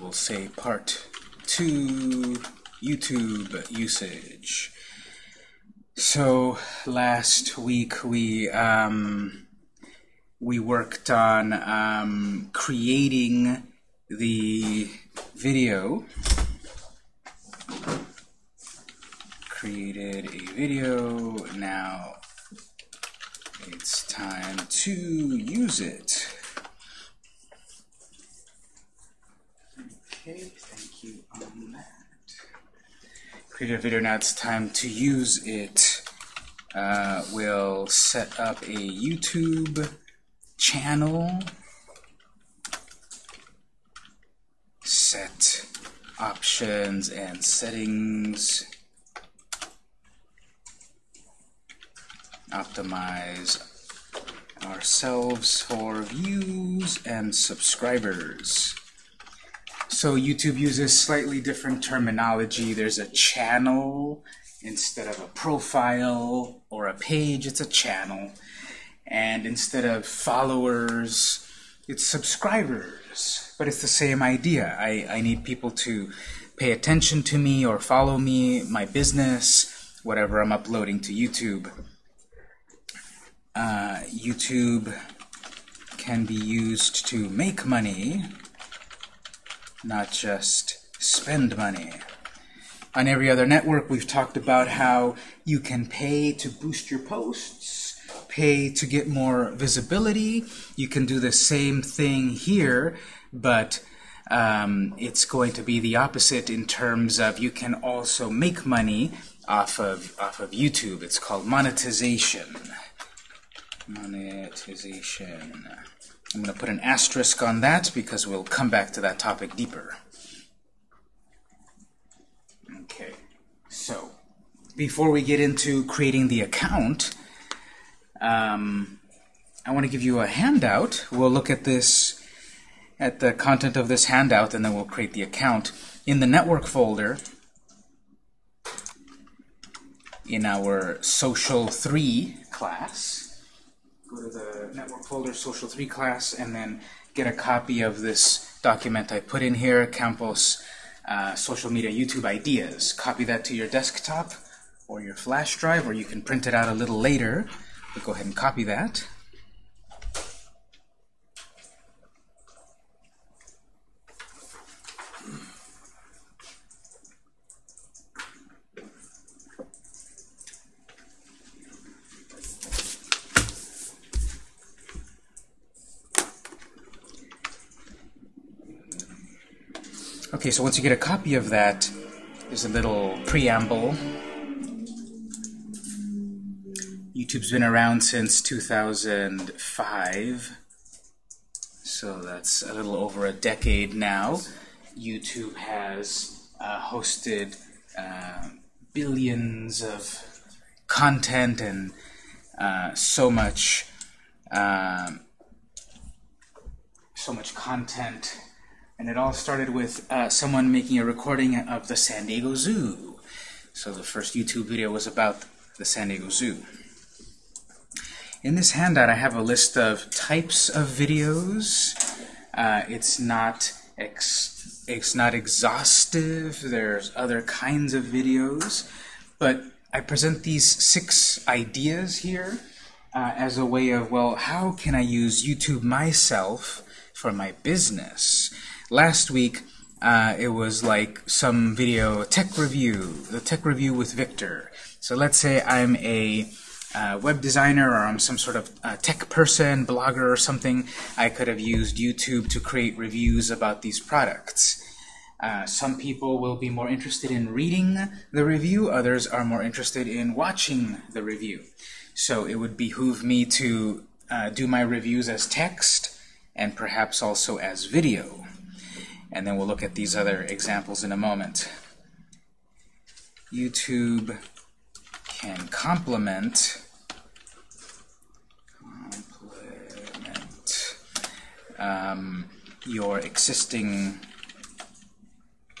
We'll say part two, YouTube usage. So last week we um, we worked on um, creating the video. Created a video. Now it's time to use it. Okay, thank you on that. A video, now it's time to use it. Uh, we'll set up a YouTube channel. Set options and settings. Optimize ourselves for views and subscribers. So YouTube uses slightly different terminology. There's a channel instead of a profile or a page, it's a channel. And instead of followers, it's subscribers. But it's the same idea. I, I need people to pay attention to me or follow me, my business, whatever I'm uploading to YouTube. Uh, YouTube can be used to make money, not just spend money. On every other network, we've talked about how you can pay to boost your posts, pay to get more visibility. You can do the same thing here, but um, it's going to be the opposite in terms of you can also make money off of, off of YouTube. It's called monetization. Monetization. I'm going to put an asterisk on that because we'll come back to that topic deeper. Okay, so before we get into creating the account, um, I want to give you a handout. We'll look at this, at the content of this handout, and then we'll create the account. In the network folder, in our Social 3 class, go to the network folder, Social 3 class, and then get a copy of this document I put in here, Campos uh, Social Media YouTube Ideas. Copy that to your desktop or your flash drive, or you can print it out a little later. But go ahead and copy that. Okay, so once you get a copy of that, there's a little preamble. YouTube's been around since 2005, so that's a little over a decade now. YouTube has uh, hosted uh, billions of content and uh, so much um, so much content and it all started with uh, someone making a recording of the San Diego Zoo. So the first YouTube video was about the San Diego Zoo. In this handout, I have a list of types of videos. Uh, it's not it's not exhaustive. There's other kinds of videos, but I present these six ideas here uh, as a way of, well, how can I use YouTube myself for my business? Last week, uh, it was like some video tech review, the tech review with Victor. So let's say I'm a uh, web designer or I'm some sort of uh, tech person, blogger or something. I could have used YouTube to create reviews about these products. Uh, some people will be more interested in reading the review, others are more interested in watching the review. So it would behoove me to uh, do my reviews as text and perhaps also as video and then we'll look at these other examples in a moment. YouTube can complement. Um, your existing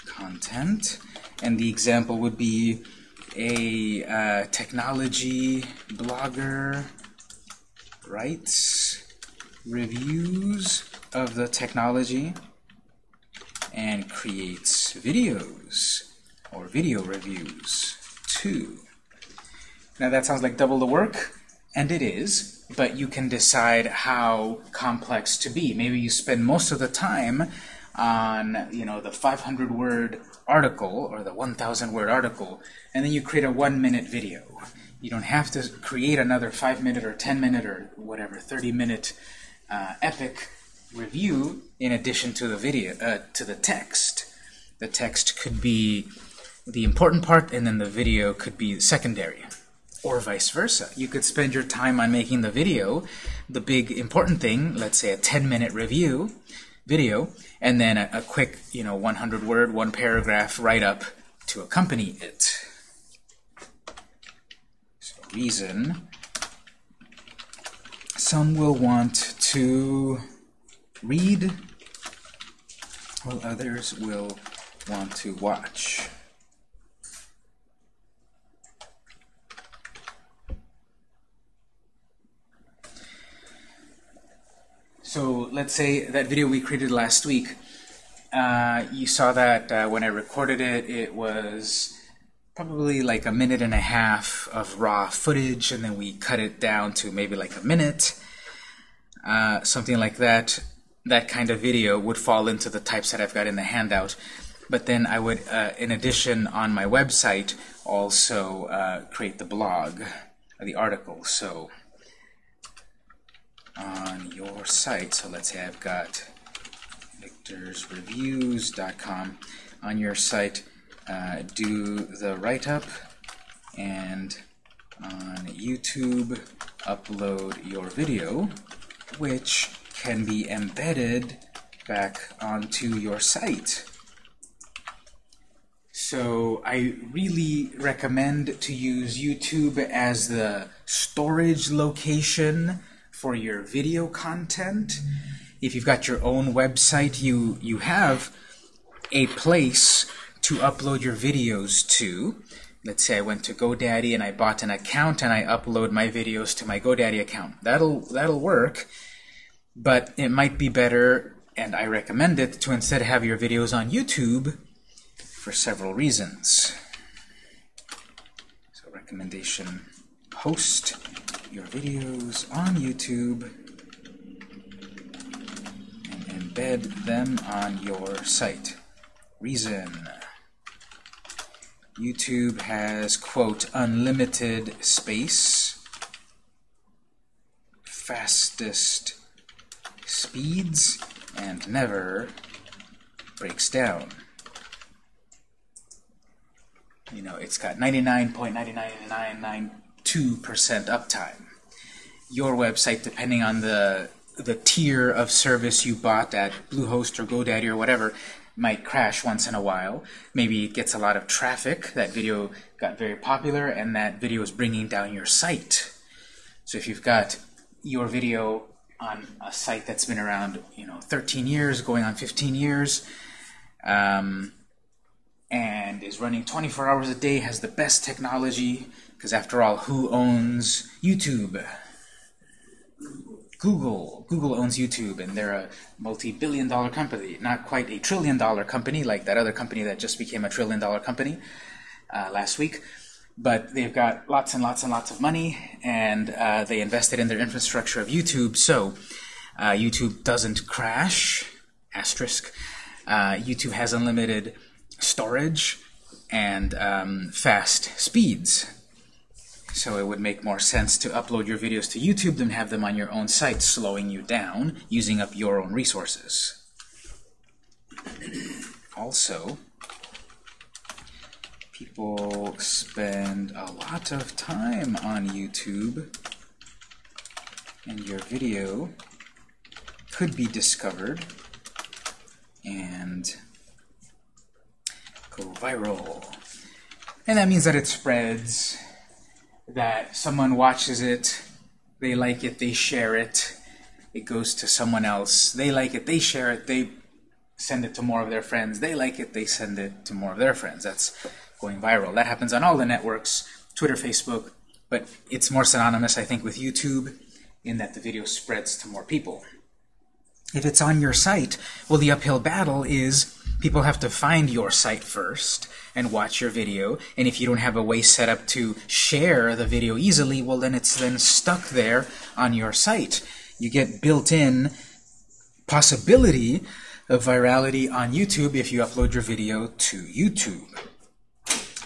content, and the example would be a uh, technology blogger writes reviews of the technology and creates videos or video reviews too. Now that sounds like double the work, and it is, but you can decide how complex to be. Maybe you spend most of the time on you know the 500 word article or the 1000 word article and then you create a one minute video you don't have to create another 5 minute or 10 minute or whatever 30 minute uh, epic review in addition to the video uh, to the text the text could be the important part and then the video could be secondary or vice versa. You could spend your time on making the video, the big important thing, let's say a 10-minute review video, and then a, a quick, you know, 100-word, one paragraph write-up to accompany it. So reason, some will want to read, while others will want to watch. So let's say that video we created last week, uh, you saw that uh, when I recorded it, it was probably like a minute and a half of raw footage, and then we cut it down to maybe like a minute, uh, something like that. That kind of video would fall into the types that I've got in the handout. But then I would, uh, in addition, on my website, also uh, create the blog, the article. So on your site, so let's say I've got victorsreviews.com on your site, uh, do the write-up, and on YouTube, upload your video, which can be embedded back onto your site. So I really recommend to use YouTube as the storage location for your video content. If you've got your own website, you, you have a place to upload your videos to. Let's say I went to GoDaddy and I bought an account and I upload my videos to my GoDaddy account. That'll, that'll work, but it might be better, and I recommend it, to instead have your videos on YouTube for several reasons. So recommendation, host your videos on YouTube and embed them on your site. Reason. YouTube has, quote, unlimited space, fastest speeds, and never breaks down. You know, it's got 99.99999 2% uptime. Your website, depending on the the tier of service you bought at Bluehost or GoDaddy or whatever, might crash once in a while. Maybe it gets a lot of traffic. That video got very popular, and that video is bringing down your site. So if you've got your video on a site that's been around, you know, 13 years, going on 15 years, um, and is running 24 hours a day, has the best technology, because after all, who owns YouTube? Google. Google owns YouTube, and they're a multi-billion dollar company. Not quite a trillion dollar company like that other company that just became a trillion dollar company uh, last week. But they've got lots and lots and lots of money, and uh, they invested in their infrastructure of YouTube, so uh, YouTube doesn't crash, asterisk. Uh, YouTube has unlimited storage and um, fast speeds. So it would make more sense to upload your videos to YouTube than have them on your own site, slowing you down, using up your own resources. also, people spend a lot of time on YouTube, and your video could be discovered and go viral. And that means that it spreads that someone watches it, they like it, they share it, it goes to someone else, they like it, they share it, they send it to more of their friends, they like it, they send it to more of their friends. That's going viral. That happens on all the networks, Twitter, Facebook, but it's more synonymous, I think, with YouTube in that the video spreads to more people. If it's on your site, well, the uphill battle is people have to find your site first and watch your video. And if you don't have a way set up to share the video easily, well, then it's then stuck there on your site. You get built-in possibility of virality on YouTube if you upload your video to YouTube.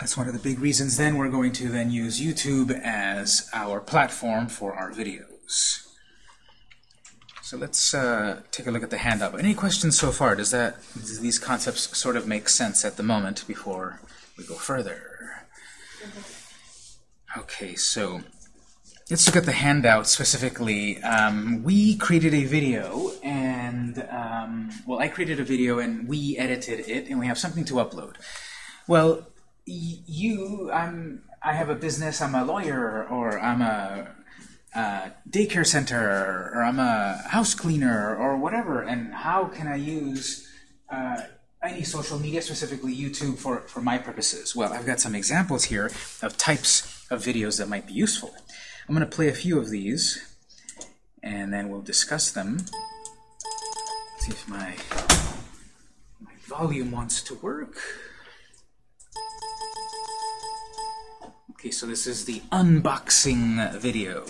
That's one of the big reasons then we're going to then use YouTube as our platform for our videos. So let's uh, take a look at the handout. Any questions so far? Does that do these concepts sort of make sense at the moment before we go further? Okay, so let's look at the handout specifically. Um, we created a video, and um, well, I created a video, and we edited it, and we have something to upload. Well, you, I'm, I have a business. I'm a lawyer, or I'm a daycare center, or I'm a house cleaner, or whatever, and how can I use uh, any social media, specifically YouTube, for, for my purposes? Well, I've got some examples here of types of videos that might be useful. I'm going to play a few of these, and then we'll discuss them. Let's see if my, my volume wants to work. Okay, so this is the unboxing video.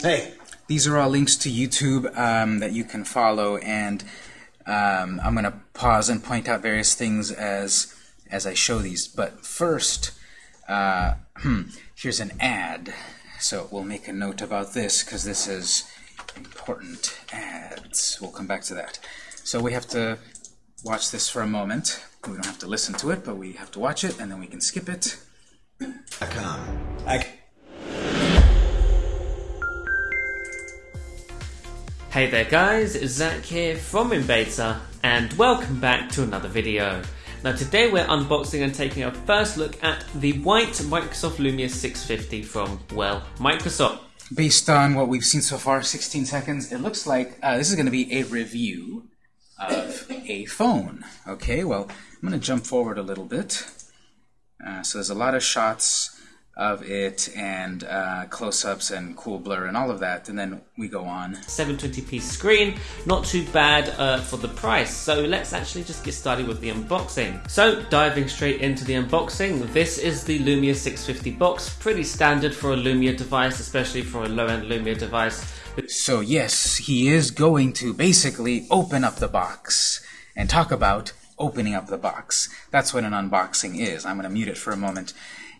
Hey. These are all links to YouTube um, that you can follow, and um, I'm going to pause and point out various things as as I show these. But first, uh, here's an ad. So we'll make a note about this because this is important ads. We'll come back to that. So we have to watch this for a moment. We don't have to listen to it, but we have to watch it, and then we can skip it. I, come. I Hey there guys, Zach here from Invader, and welcome back to another video. Now today we're unboxing and taking a first look at the white Microsoft Lumia 650 from, well, Microsoft. Based on what we've seen so far, 16 seconds, it looks like uh, this is going to be a review of a phone. Okay, well, I'm going to jump forward a little bit. Uh, so there's a lot of shots of it and uh, close-ups and cool blur and all of that, and then we go on. 720p screen, not too bad uh, for the price. So let's actually just get started with the unboxing. So diving straight into the unboxing, this is the Lumia 650 box, pretty standard for a Lumia device, especially for a low-end Lumia device. So yes, he is going to basically open up the box and talk about opening up the box. That's what an unboxing is. I'm going to mute it for a moment.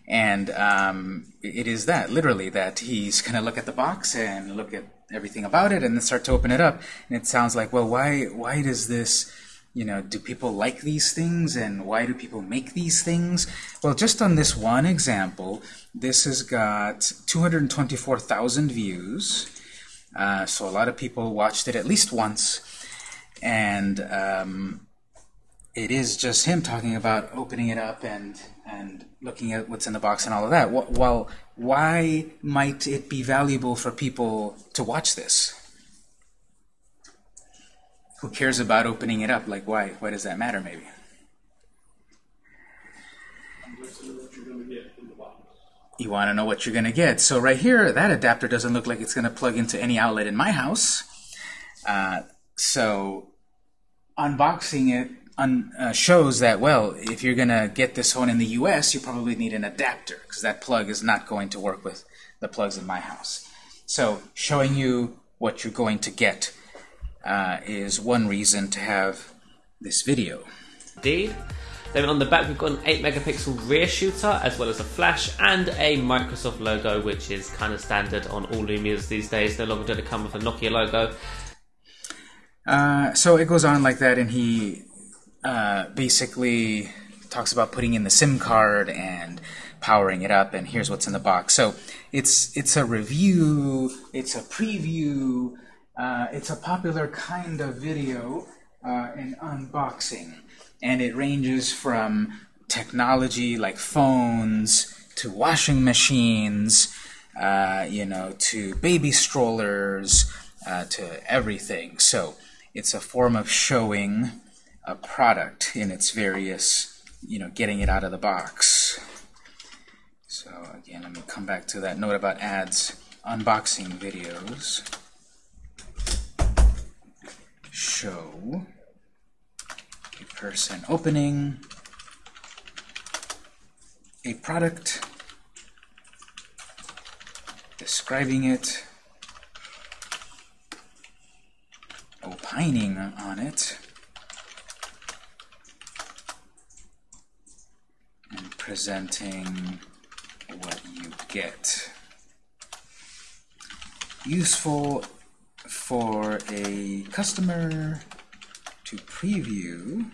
And um, it is that, literally, that he's going to look at the box and look at everything about it and then start to open it up. And it sounds like, well, why, why does this, you know, do people like these things and why do people make these things? Well, just on this one example, this has got 224,000 views. Uh, so a lot of people watched it at least once. And um, it is just him talking about opening it up and and looking at what's in the box and all of that. Well, why might it be valuable for people to watch this? Who cares about opening it up? Like, why? Why does that matter, maybe? You want to know what you're going to get. So right here, that adapter doesn't look like it's going to plug into any outlet in my house. Uh, so unboxing it uh, shows that, well, if you're going to get this phone in the US, you probably need an adapter, because that plug is not going to work with the plugs in my house. So showing you what you're going to get uh, is one reason to have this video. Indeed. Then on the back we've got an 8 megapixel rear shooter as well as a flash and a Microsoft logo which is kind of standard on all Lumias these days. No longer does it come with a Nokia logo. Uh, so it goes on like that and he uh, basically talks about putting in the SIM card and powering it up, and here's what's in the box. So it's it's a review, it's a preview, uh, it's a popular kind of video, uh, unboxing, and it ranges from technology like phones to washing machines, uh, you know, to baby strollers, uh, to everything. So it's a form of showing a product in its various, you know, getting it out of the box. So again, let me come back to that note about ads unboxing videos show a person opening a product, describing it, opining on it, and presenting what you get. Useful for a customer to preview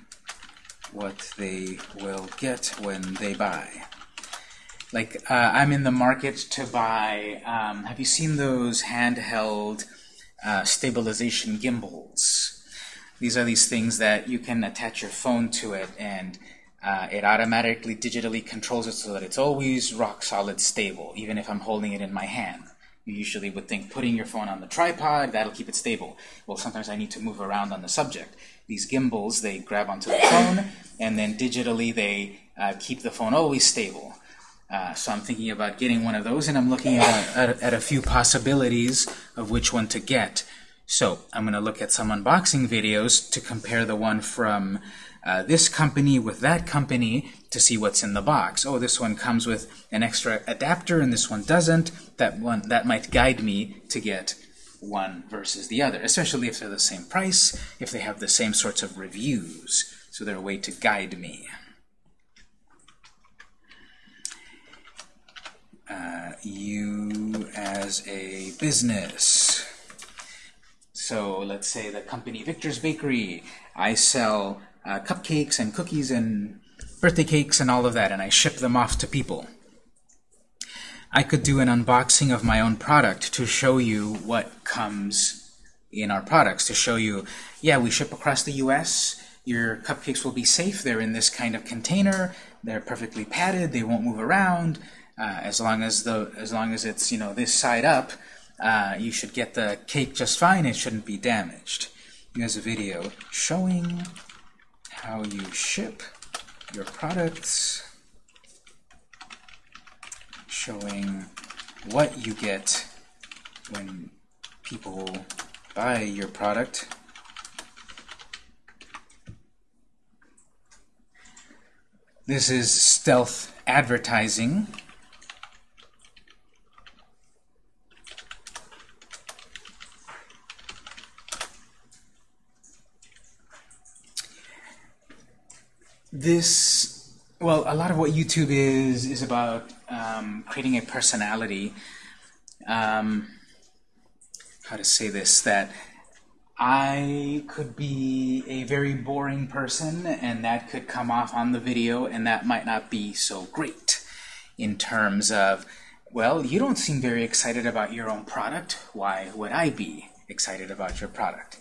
what they will get when they buy. Like, uh, I'm in the market to buy, um, have you seen those handheld uh, stabilization gimbals? These are these things that you can attach your phone to it and uh, it automatically digitally controls it so that it's always rock solid stable, even if I'm holding it in my hand. You usually would think putting your phone on the tripod, that'll keep it stable. Well, sometimes I need to move around on the subject. These gimbals, they grab onto the phone, and then digitally they uh, keep the phone always stable. Uh, so I'm thinking about getting one of those, and I'm looking at, at, at a few possibilities of which one to get. So I'm going to look at some unboxing videos to compare the one from uh, this company with that company to see what's in the box. Oh, this one comes with an extra adapter and this one doesn't. That one that might guide me to get one versus the other, especially if they're the same price, if they have the same sorts of reviews. So they're a way to guide me. Uh, you as a business. So let's say the company Victor's Bakery. I sell uh, cupcakes and cookies and birthday cakes and all of that, and I ship them off to people. I could do an unboxing of my own product to show you what comes in our products, to show you, yeah, we ship across the US, your cupcakes will be safe, they're in this kind of container, they're perfectly padded, they won't move around, uh, as long as the as long as it's you know this side up, uh, you should get the cake just fine. It shouldn't be damaged. Here's a video showing how you ship your products, showing what you get when people buy your product. This is stealth advertising. This, well, a lot of what YouTube is, is about um, creating a personality. Um, how to say this, that I could be a very boring person, and that could come off on the video, and that might not be so great in terms of, well, you don't seem very excited about your own product. Why would I be excited about your product?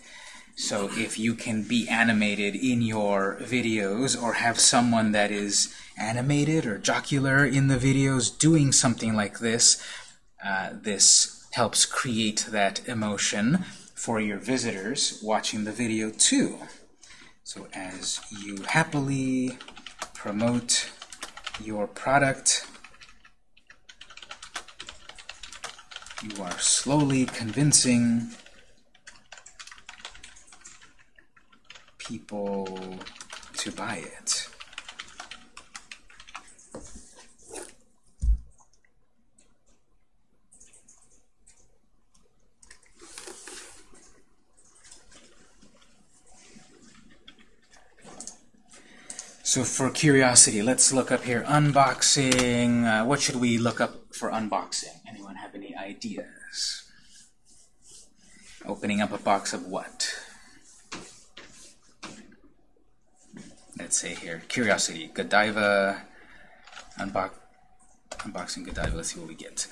So if you can be animated in your videos or have someone that is animated or jocular in the videos doing something like this, uh, this helps create that emotion for your visitors watching the video too. So as you happily promote your product, you are slowly convincing people to buy it. So for curiosity, let's look up here. Unboxing. Uh, what should we look up for unboxing? Anyone have any ideas? Opening up a box of what? let's say here, curiosity, Godiva, uh, unbox, unboxing Godiva, let's see what we get.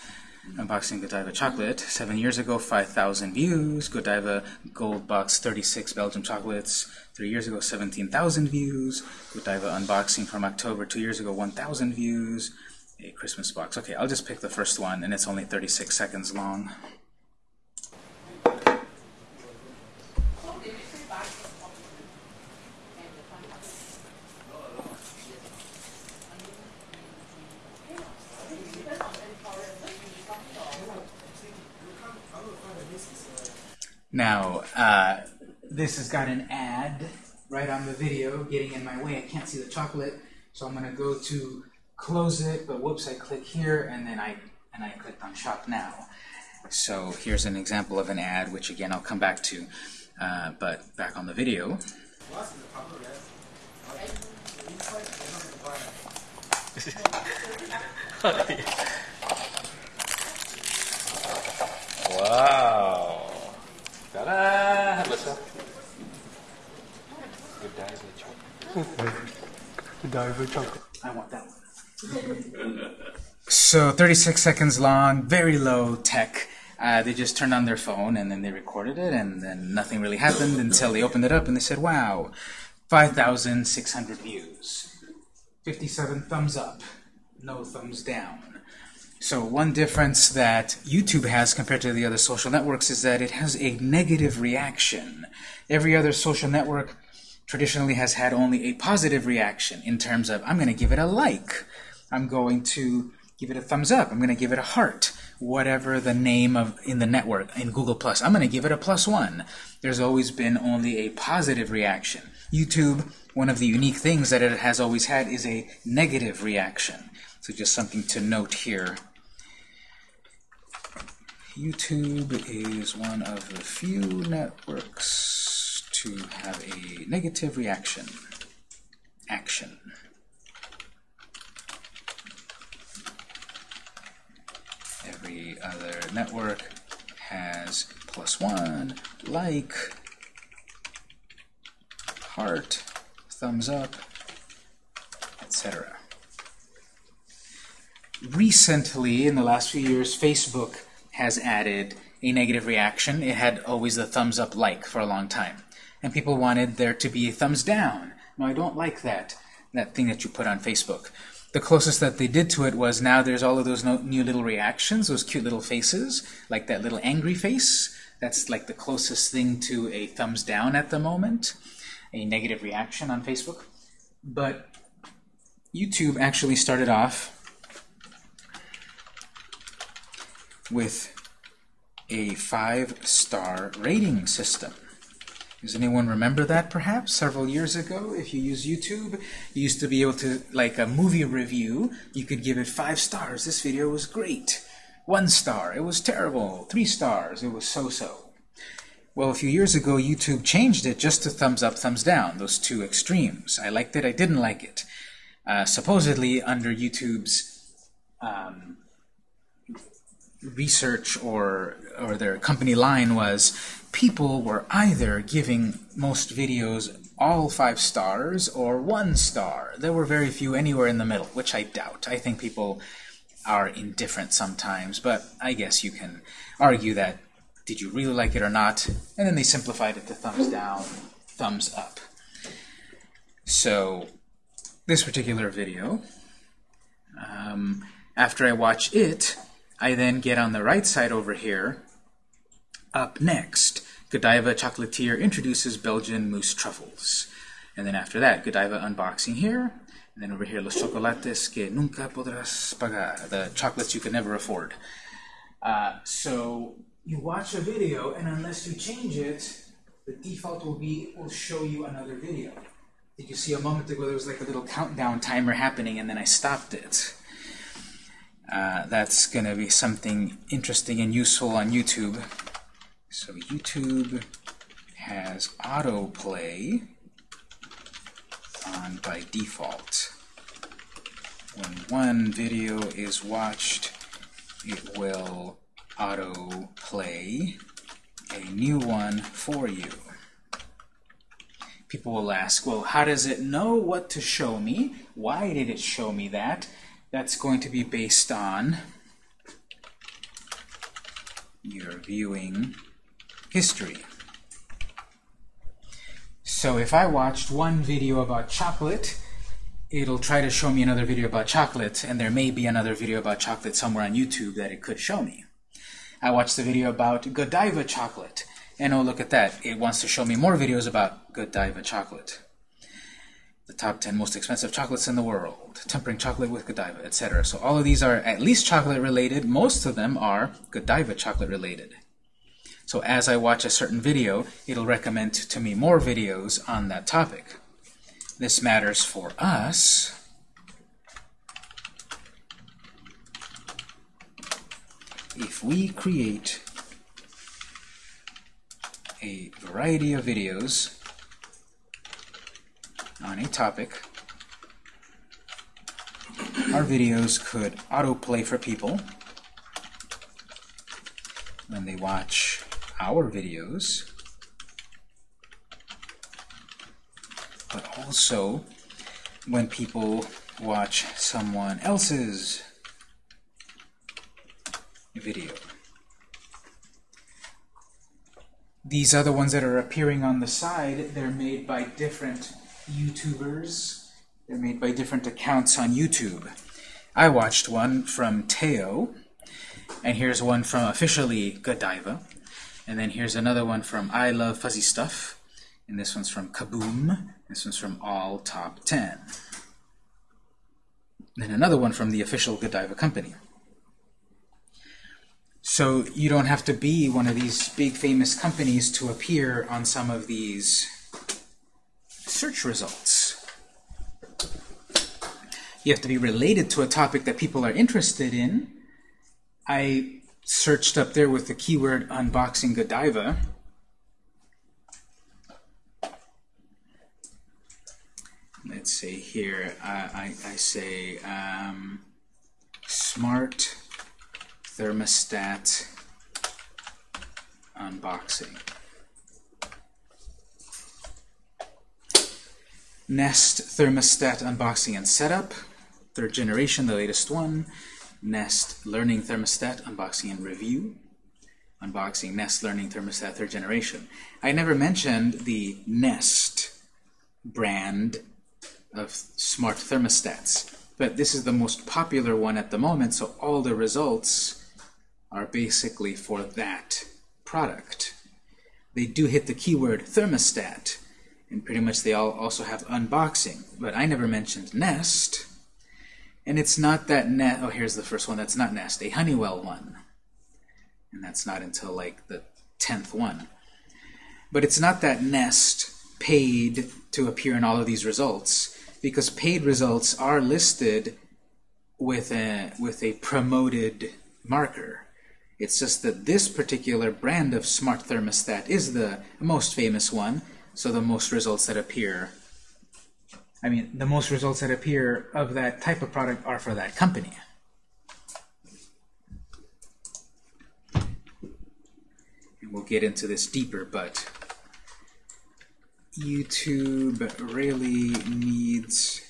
Unboxing Godiva chocolate, seven years ago, 5,000 views. Godiva uh, Gold Box 36 Belgium chocolates, three years ago, 17,000 views. Godiva uh, unboxing from October, two years ago, 1,000 views. A Christmas box. Okay, I'll just pick the first one, and it's only 36 seconds long. Now, uh, this has got an ad right on the video getting in my way. I can't see the chocolate, so I'm going to go to close it, but whoops, I click here, and then I, and I clicked on Shop Now. So here's an example of an ad, which again I'll come back to. Uh, but back on the video. wow. Ta-da! What's up? Good dive chocolate. I want that one. so 36 seconds long, very low tech. Uh, they just turned on their phone and then they recorded it and then nothing really happened until they opened it up and they said, wow, 5,600 views, 57 thumbs up, no thumbs down. So one difference that YouTube has compared to the other social networks is that it has a negative reaction. Every other social network traditionally has had only a positive reaction in terms of, I'm going to give it a like. I'm going to give it a thumbs up. I'm going to give it a heart. Whatever the name of in the network, in Google+, Plus, I'm going to give it a plus one. There's always been only a positive reaction. YouTube, one of the unique things that it has always had is a negative reaction. So just something to note here. YouTube is one of the few networks to have a negative reaction. Action. Every other network has plus one, like, heart, thumbs up, etc. Recently, in the last few years, Facebook has added a negative reaction. It had always the thumbs up like for a long time. And people wanted there to be a thumbs down. No, I don't like that, that thing that you put on Facebook. The closest that they did to it was now there's all of those no, new little reactions, those cute little faces, like that little angry face. That's like the closest thing to a thumbs down at the moment, a negative reaction on Facebook. But YouTube actually started off with a five-star rating system. Does anyone remember that, perhaps, several years ago? If you use YouTube, you used to be able to, like a movie review, you could give it five stars. This video was great. One star, it was terrible. Three stars, it was so-so. Well, a few years ago, YouTube changed it just to thumbs up, thumbs down, those two extremes. I liked it, I didn't like it. Uh, supposedly, under YouTube's um, research or or their company line was people were either giving most videos all five stars or one star. There were very few anywhere in the middle, which I doubt. I think people are indifferent sometimes, but I guess you can argue that did you really like it or not? And then they simplified it to thumbs down, thumbs up. So this particular video, um, after I watch it, I then get on the right side over here. Up next, Godiva Chocolatier introduces Belgian mousse truffles. And then after that, Godiva unboxing here. And then over here, los chocolates que nunca podrás pagar, the chocolates you can never afford. Uh, so you watch a video, and unless you change it, the default will be it will show you another video. Did you see a moment ago there was like a little countdown timer happening, and then I stopped it. Uh, that's going to be something interesting and useful on YouTube. So YouTube has autoplay on by default. When one video is watched, it will autoplay a new one for you. People will ask, well, how does it know what to show me? Why did it show me that? That's going to be based on your viewing history. So if I watched one video about chocolate, it'll try to show me another video about chocolate, and there may be another video about chocolate somewhere on YouTube that it could show me. I watched the video about Godiva chocolate, and oh, look at that. It wants to show me more videos about Godiva chocolate the top 10 most expensive chocolates in the world, tempering chocolate with Godiva, etc. So all of these are at least chocolate related. Most of them are Godiva chocolate related. So as I watch a certain video, it'll recommend to me more videos on that topic. This matters for us if we create a variety of videos on a topic, our videos could autoplay for people when they watch our videos, but also when people watch someone else's video. These other ones that are appearing on the side, they're made by different YouTubers. They're made by different accounts on YouTube. I watched one from Teo, and here's one from officially Godiva, and then here's another one from I Love Fuzzy Stuff, and this one's from Kaboom, this one's from All Top 10. Then another one from the official Godiva company. So you don't have to be one of these big famous companies to appear on some of these search results. You have to be related to a topic that people are interested in. I searched up there with the keyword unboxing Godiva. Let's say here, uh, I, I say um, smart thermostat unboxing. Nest thermostat unboxing and setup, third generation, the latest one. Nest learning thermostat unboxing and review. Unboxing Nest learning thermostat third generation. I never mentioned the Nest brand of smart thermostats, but this is the most popular one at the moment, so all the results are basically for that product. They do hit the keyword thermostat, and pretty much they all also have unboxing, but I never mentioned Nest. And it's not that Nest, oh here's the first one that's not Nest, a Honeywell one. And that's not until like the 10th one. But it's not that Nest paid to appear in all of these results, because paid results are listed with a, with a promoted marker. It's just that this particular brand of smart thermostat is the most famous one, so the most results that appear, I mean, the most results that appear of that type of product are for that company. And we'll get into this deeper, but YouTube really needs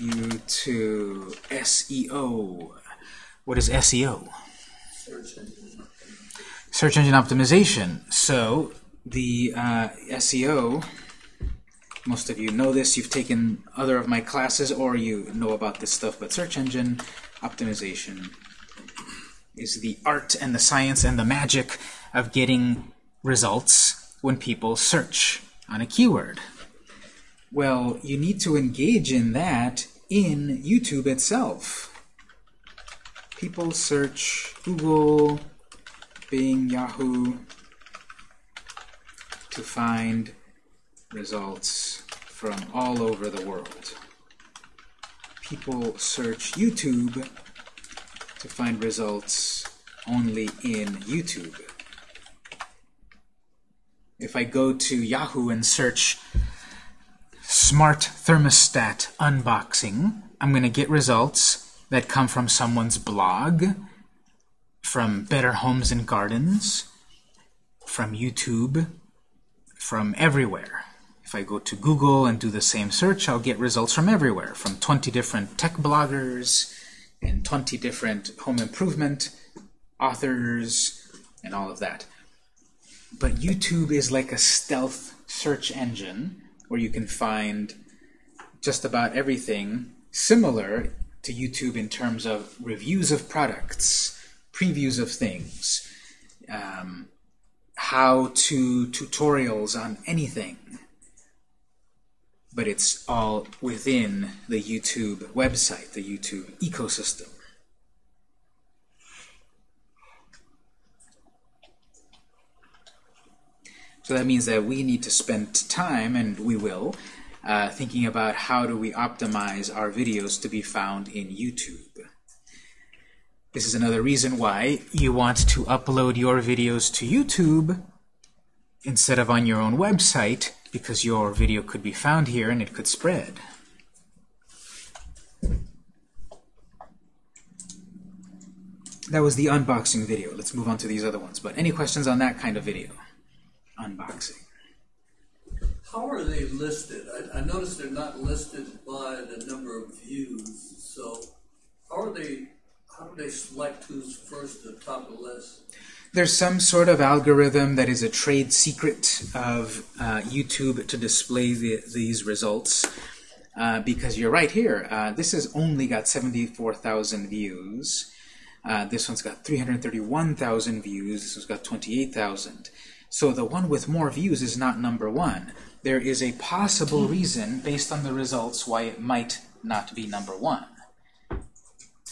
you to SEO. What is SEO? Search engine. Search engine optimization. So the uh, SEO, most of you know this, you've taken other of my classes or you know about this stuff, but search engine optimization is the art and the science and the magic of getting results when people search on a keyword. Well, you need to engage in that in YouTube itself people search Google, Bing, Yahoo to find results from all over the world. People search YouTube to find results only in YouTube. If I go to Yahoo and search smart thermostat unboxing, I'm going to get results that come from someone's blog, from Better Homes and Gardens, from YouTube, from everywhere. If I go to Google and do the same search, I'll get results from everywhere, from 20 different tech bloggers and 20 different home improvement authors and all of that. But YouTube is like a stealth search engine where you can find just about everything similar to YouTube in terms of reviews of products, previews of things, um, how-to tutorials on anything. But it's all within the YouTube website, the YouTube ecosystem. So that means that we need to spend time, and we will, uh, thinking about how do we optimize our videos to be found in YouTube. This is another reason why you want to upload your videos to YouTube instead of on your own website, because your video could be found here and it could spread. That was the unboxing video. Let's move on to these other ones. But any questions on that kind of video? Unboxing. How are they listed? I, I noticed they're not listed by the number of views. So how are they? How do they select who's first at the top of the list? There's some sort of algorithm that is a trade secret of uh, YouTube to display the, these results. Uh, because you're right here. Uh, this has only got 74,000 views. Uh, this one's got 331,000 views. This one's got 28,000. So the one with more views is not number one. There is a possible reason, based on the results, why it might not be number one.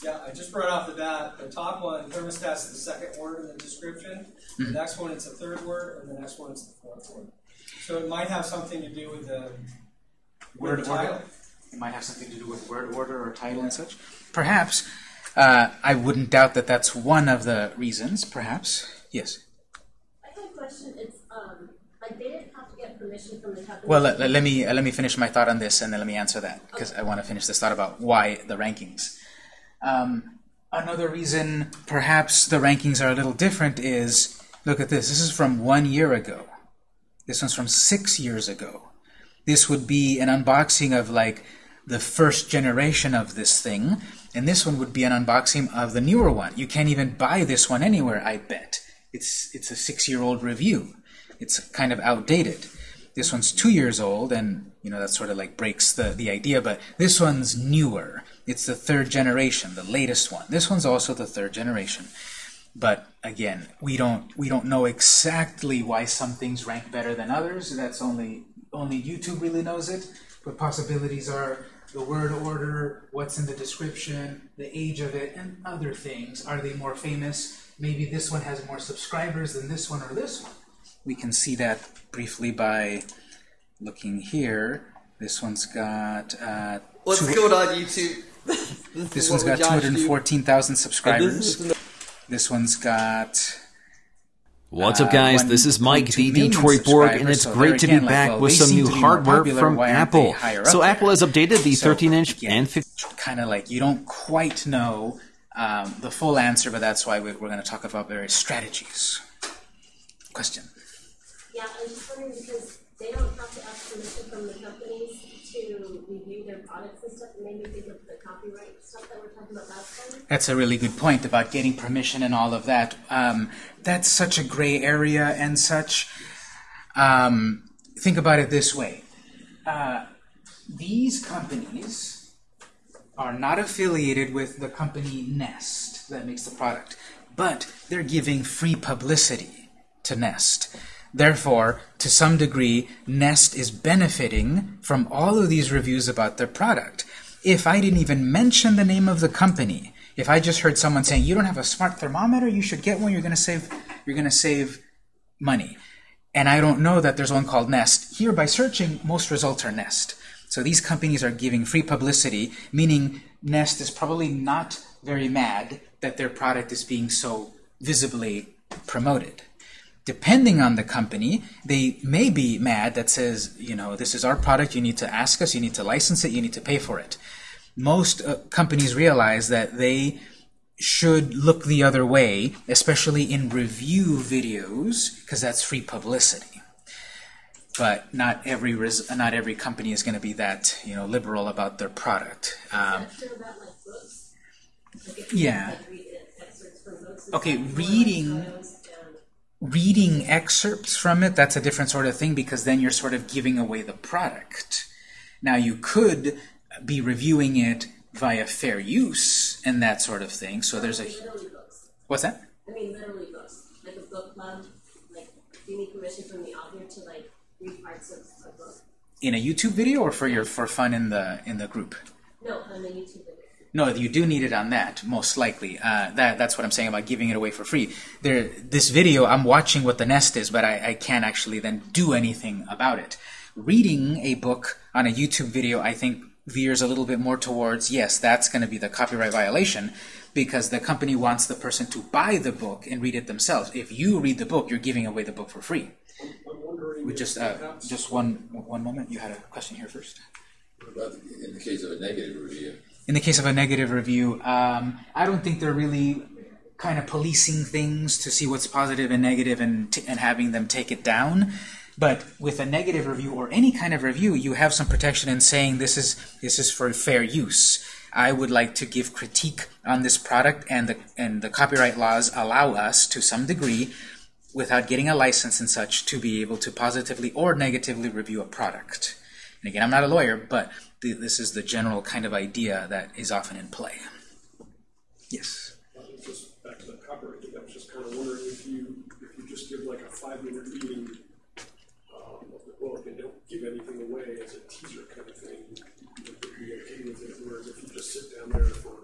Yeah, I just brought off the bat. The top one, thermostat's is the second word in the description. The next one, it's the third word, and the next one, it's the fourth word. So it might have something to do with the Word with the order. title. It might have something to do with word order or title and such. Perhaps. Uh, I wouldn't doubt that that's one of the reasons. Perhaps. Yes. I have a question. It's um, like they didn't have to get permission from the company. Well, let, let- let me uh, let me finish my thought on this, and then let me answer that because I want to finish this thought about why the rankings. Um, another reason, perhaps the rankings are a little different, is look at this. This is from one year ago. This one's from six years ago. This would be an unboxing of like the first generation of this thing, and this one would be an unboxing of the newer one. You can't even buy this one anywhere, I bet. It's it's a six-year-old review. It's kind of outdated. This one's two years old, and you know that sort of like breaks the the idea. But this one's newer. It's the third generation, the latest one. This one's also the third generation. But again, we don't we don't know exactly why some things rank better than others. That's only only YouTube really knows it. But possibilities are the word order, what's in the description, the age of it, and other things. Are they more famous? Maybe this one has more subscribers than this one or this one. We can see that briefly by looking here. This one's got uh, What's going on YouTube? This one's got 214,000 subscribers. This one's got What's Uh, up, guys? one This is Mike, point the Detroit Borg, and it's so great there to be again, like, back well, with some new to be more hardware popular. from Why Apple. So up Apple has updated the 13-inch again, and 15 kind of like you don't quite know um, the full answer, but that's why we- we're going to talk about various strategies. Question. Yeah, I was just wondering because they don't have to ask permission from the companies to review their products and stuff, and maybe think of the copyright stuff that we're talking about. That's a really good point about getting permission and all of that. Um, that's such a gray area and such. Um, think about it this way. Uh, these companies are not affiliated with the company Nest that makes the product, but they're giving free publicity to Nest. Therefore, to some degree, Nest is benefiting from all of these reviews about their product. If I didn't even mention the name of the company, if I just heard someone saying, "You don't have a smart thermometer, you should get one. You're going to save. You're going to save money," and I don't know that there's one called Nest. Here, by searching, most results are Nest. So these companies are giving free publicity, meaning Nest is probably not very mad that their product is being so visibly promoted. Depending on the company, they may be mad that says, you know, this is our product, you need to ask us, you need to license it, you need to pay for it. Most uh, companies realize that they should look the other way, especially in review videos, because that's free publicity. But not every res- not every company is going to be that you know liberal about their product. Um, about like books. Like Yeah. like read excerpts books. Okay, stuff, or, like, reading- photos reading excerpts from it, that's a different sort of thing because then you're sort of giving away the product. Now, you could be reviewing it via fair use and that sort of thing. So there's a. Literally books. What's that? I mean, literally books. Like a book club. Like, do you need permission from the author to like read parts of a book? In a YouTube video or for your for fun in the in the group? No, on the YouTube video. No, you do need it on that, most likely. Uh, that that's what I'm saying about giving it away for free. There, this video, I'm watching what the nest is, but I, I can't actually then do anything about it. Reading a book on a YouTube video, I think, veers a little bit more towards yes, that's going to be the copyright violation because the company wants the person to buy the book and read it themselves. If you read the book, you're giving away the book for free. We just uh, just one one moment. You had a question here first. In the case of a negative review, in the case of a negative review, um, I don't think they're really kind of policing things to see what's positive and negative and, and having them take it down. But with a negative review or any kind of review, you have some protection in saying this is this is for fair use. I would like to give critique on this product, and the and the copyright laws allow us to some degree, without getting a license and such, to be able to positively or negatively review a product. And again, I'm not a lawyer, but th this is the general kind of idea that is often in play. Yes. Just back to the copyright thing, I was just kind of wondering if you, if you just give like a five-minute reading um, of the book and don't give anything away as a teaser kind of thing, you would be okay with it, whereas if you just sit down there for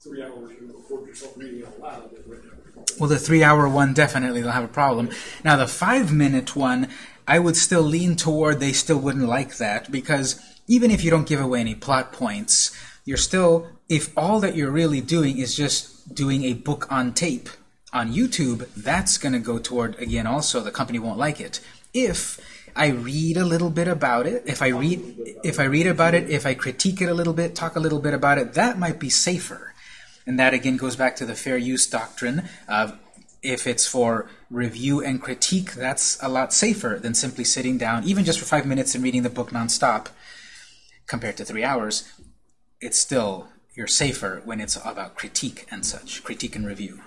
three hours and record yourself reading out loud, then right now. Well, the three-hour one definitely they'll have a problem. Now, the five-minute one, I would still lean toward they still wouldn't like that because even if you don't give away any plot points, you're still if all that you're really doing is just doing a book on tape on YouTube, that's going to go toward again also the company won't like it. If I read a little bit about it, if I read if I read about it, if I critique it a little bit, talk a little bit about it, that might be safer. And that again goes back to the fair use doctrine of if it's for review and critique, that's a lot safer than simply sitting down, even just for five minutes and reading the book nonstop, compared to three hours. It's still, you're safer when it's about critique and such, critique and review.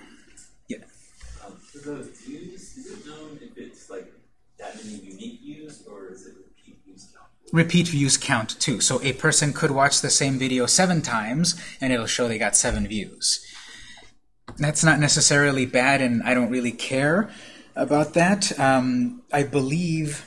Yeah. Um, for the views, is it known if it's like that many unique views or is it repeat views count? Repeat views count too. So a person could watch the same video seven times and it'll show they got seven views. That's not necessarily bad, and I don't really care about that. Um, I believe,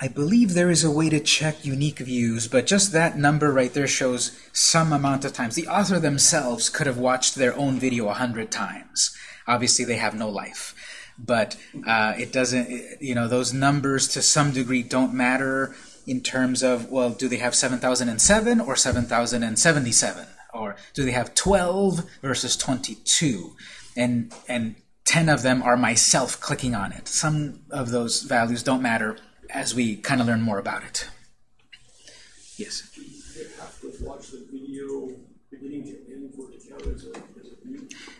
I believe there is a way to check unique views, but just that number right there shows some amount of times. The author themselves could have watched their own video a hundred times. Obviously, they have no life, but uh, it doesn't. You know, those numbers to some degree don't matter in terms of well, do they have seven thousand and seven or seven thousand and seventy-seven? Or do they have 12 versus 22 and and 10 of them are myself clicking on it. Some of those values don't matter as we kind of learn more about it. Yes.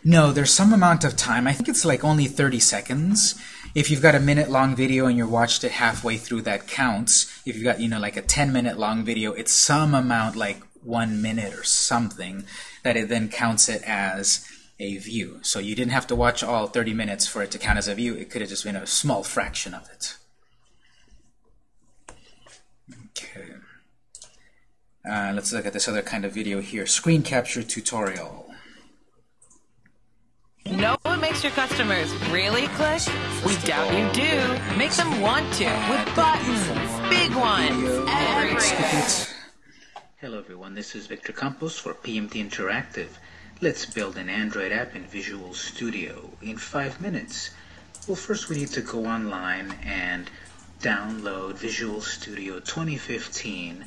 No there's some amount of time. I think it's like only 30 seconds. If you've got a minute long video and you watched it halfway through that counts. If you've got you know like a 10 minute long video it's some amount like one minute or something that it then counts it as a view. So you didn't have to watch all 30 minutes for it to count as a view. It could have just been a small fraction of it. Okay. Uh, let's look at this other kind of video here. Screen capture tutorial. Know what makes your customers really click? We doubt you do. Make them want to with buttons, big ones, everywhere. Hello everyone, this is Victor Campos for PMT Interactive. Let's build an Android app in Visual Studio in five minutes. Well, first we need to go online and download Visual Studio 2015.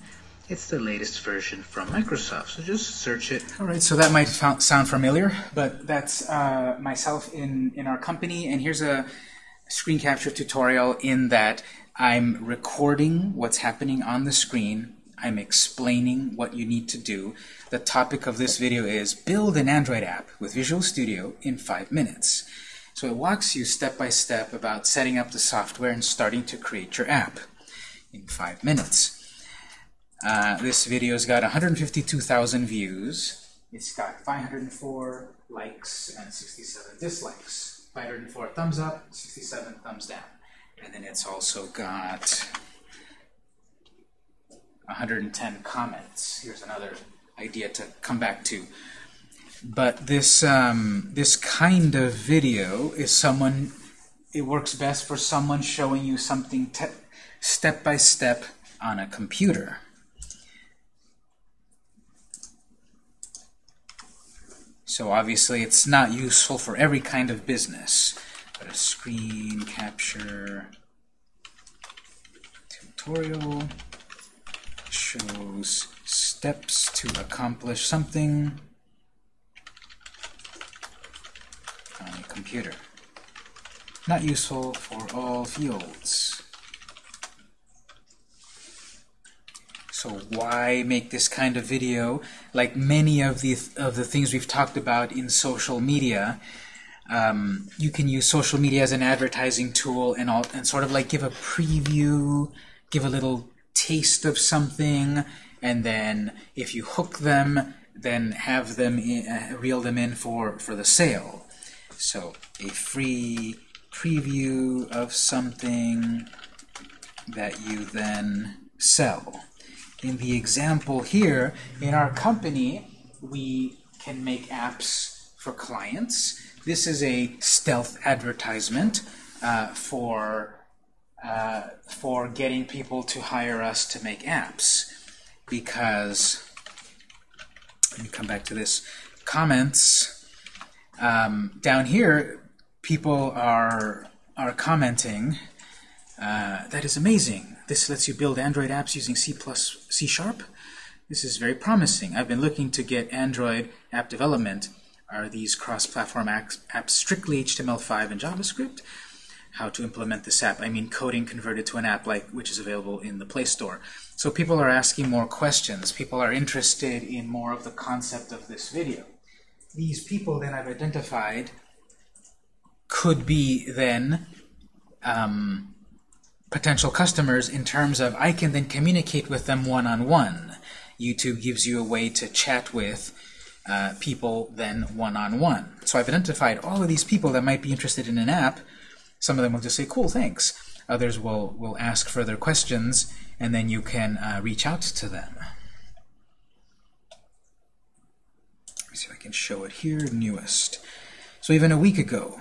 It's the latest version from Microsoft, so just search it. All right, so that might sound familiar, but that's uh, myself in, in our company, and here's a screen capture tutorial in that I'm recording what's happening on the screen I'm explaining what you need to do. The topic of this video is build an Android app with Visual Studio in five minutes. So it walks you step by step about setting up the software and starting to create your app in five minutes. Uh, this video's got 152,000 views. It's got 504 likes and 67 dislikes. 504 thumbs up, 67 thumbs down. And then it's also got 110 comments. Here's another idea to come back to. But this um, this kind of video is someone. It works best for someone showing you something step by step on a computer. So obviously it's not useful for every kind of business. But a screen capture tutorial shows steps to accomplish something on a computer. Not useful for all fields. So why make this kind of video? Like many of the of the things we've talked about in social media, um, you can use social media as an advertising tool and all, and sort of like give a preview, give a little taste of something, and then if you hook them, then have them in, uh, reel them in for for the sale. So a free preview of something that you then sell. In the example here, in our company, we can make apps for clients. This is a stealth advertisement uh, for uh, for getting people to hire us to make apps. Because let me come back to this comments. Um, down here people are are commenting uh, that is amazing. This lets you build Android apps using C plus C Sharp. This is very promising. I've been looking to get Android app development. Are these cross-platform apps strictly HTML5 and JavaScript how to implement this app. I mean coding converted to an app like which is available in the Play Store. So people are asking more questions. People are interested in more of the concept of this video. These people that I've identified could be then um, potential customers in terms of I can then communicate with them one-on-one. -on -one. YouTube gives you a way to chat with uh, people then one-on-one. -on -one. So I've identified all of these people that might be interested in an app some of them will just say, cool, thanks. Others will, will ask further questions, and then you can uh, reach out to them. Let me see if I can show it here, newest. So even a week ago,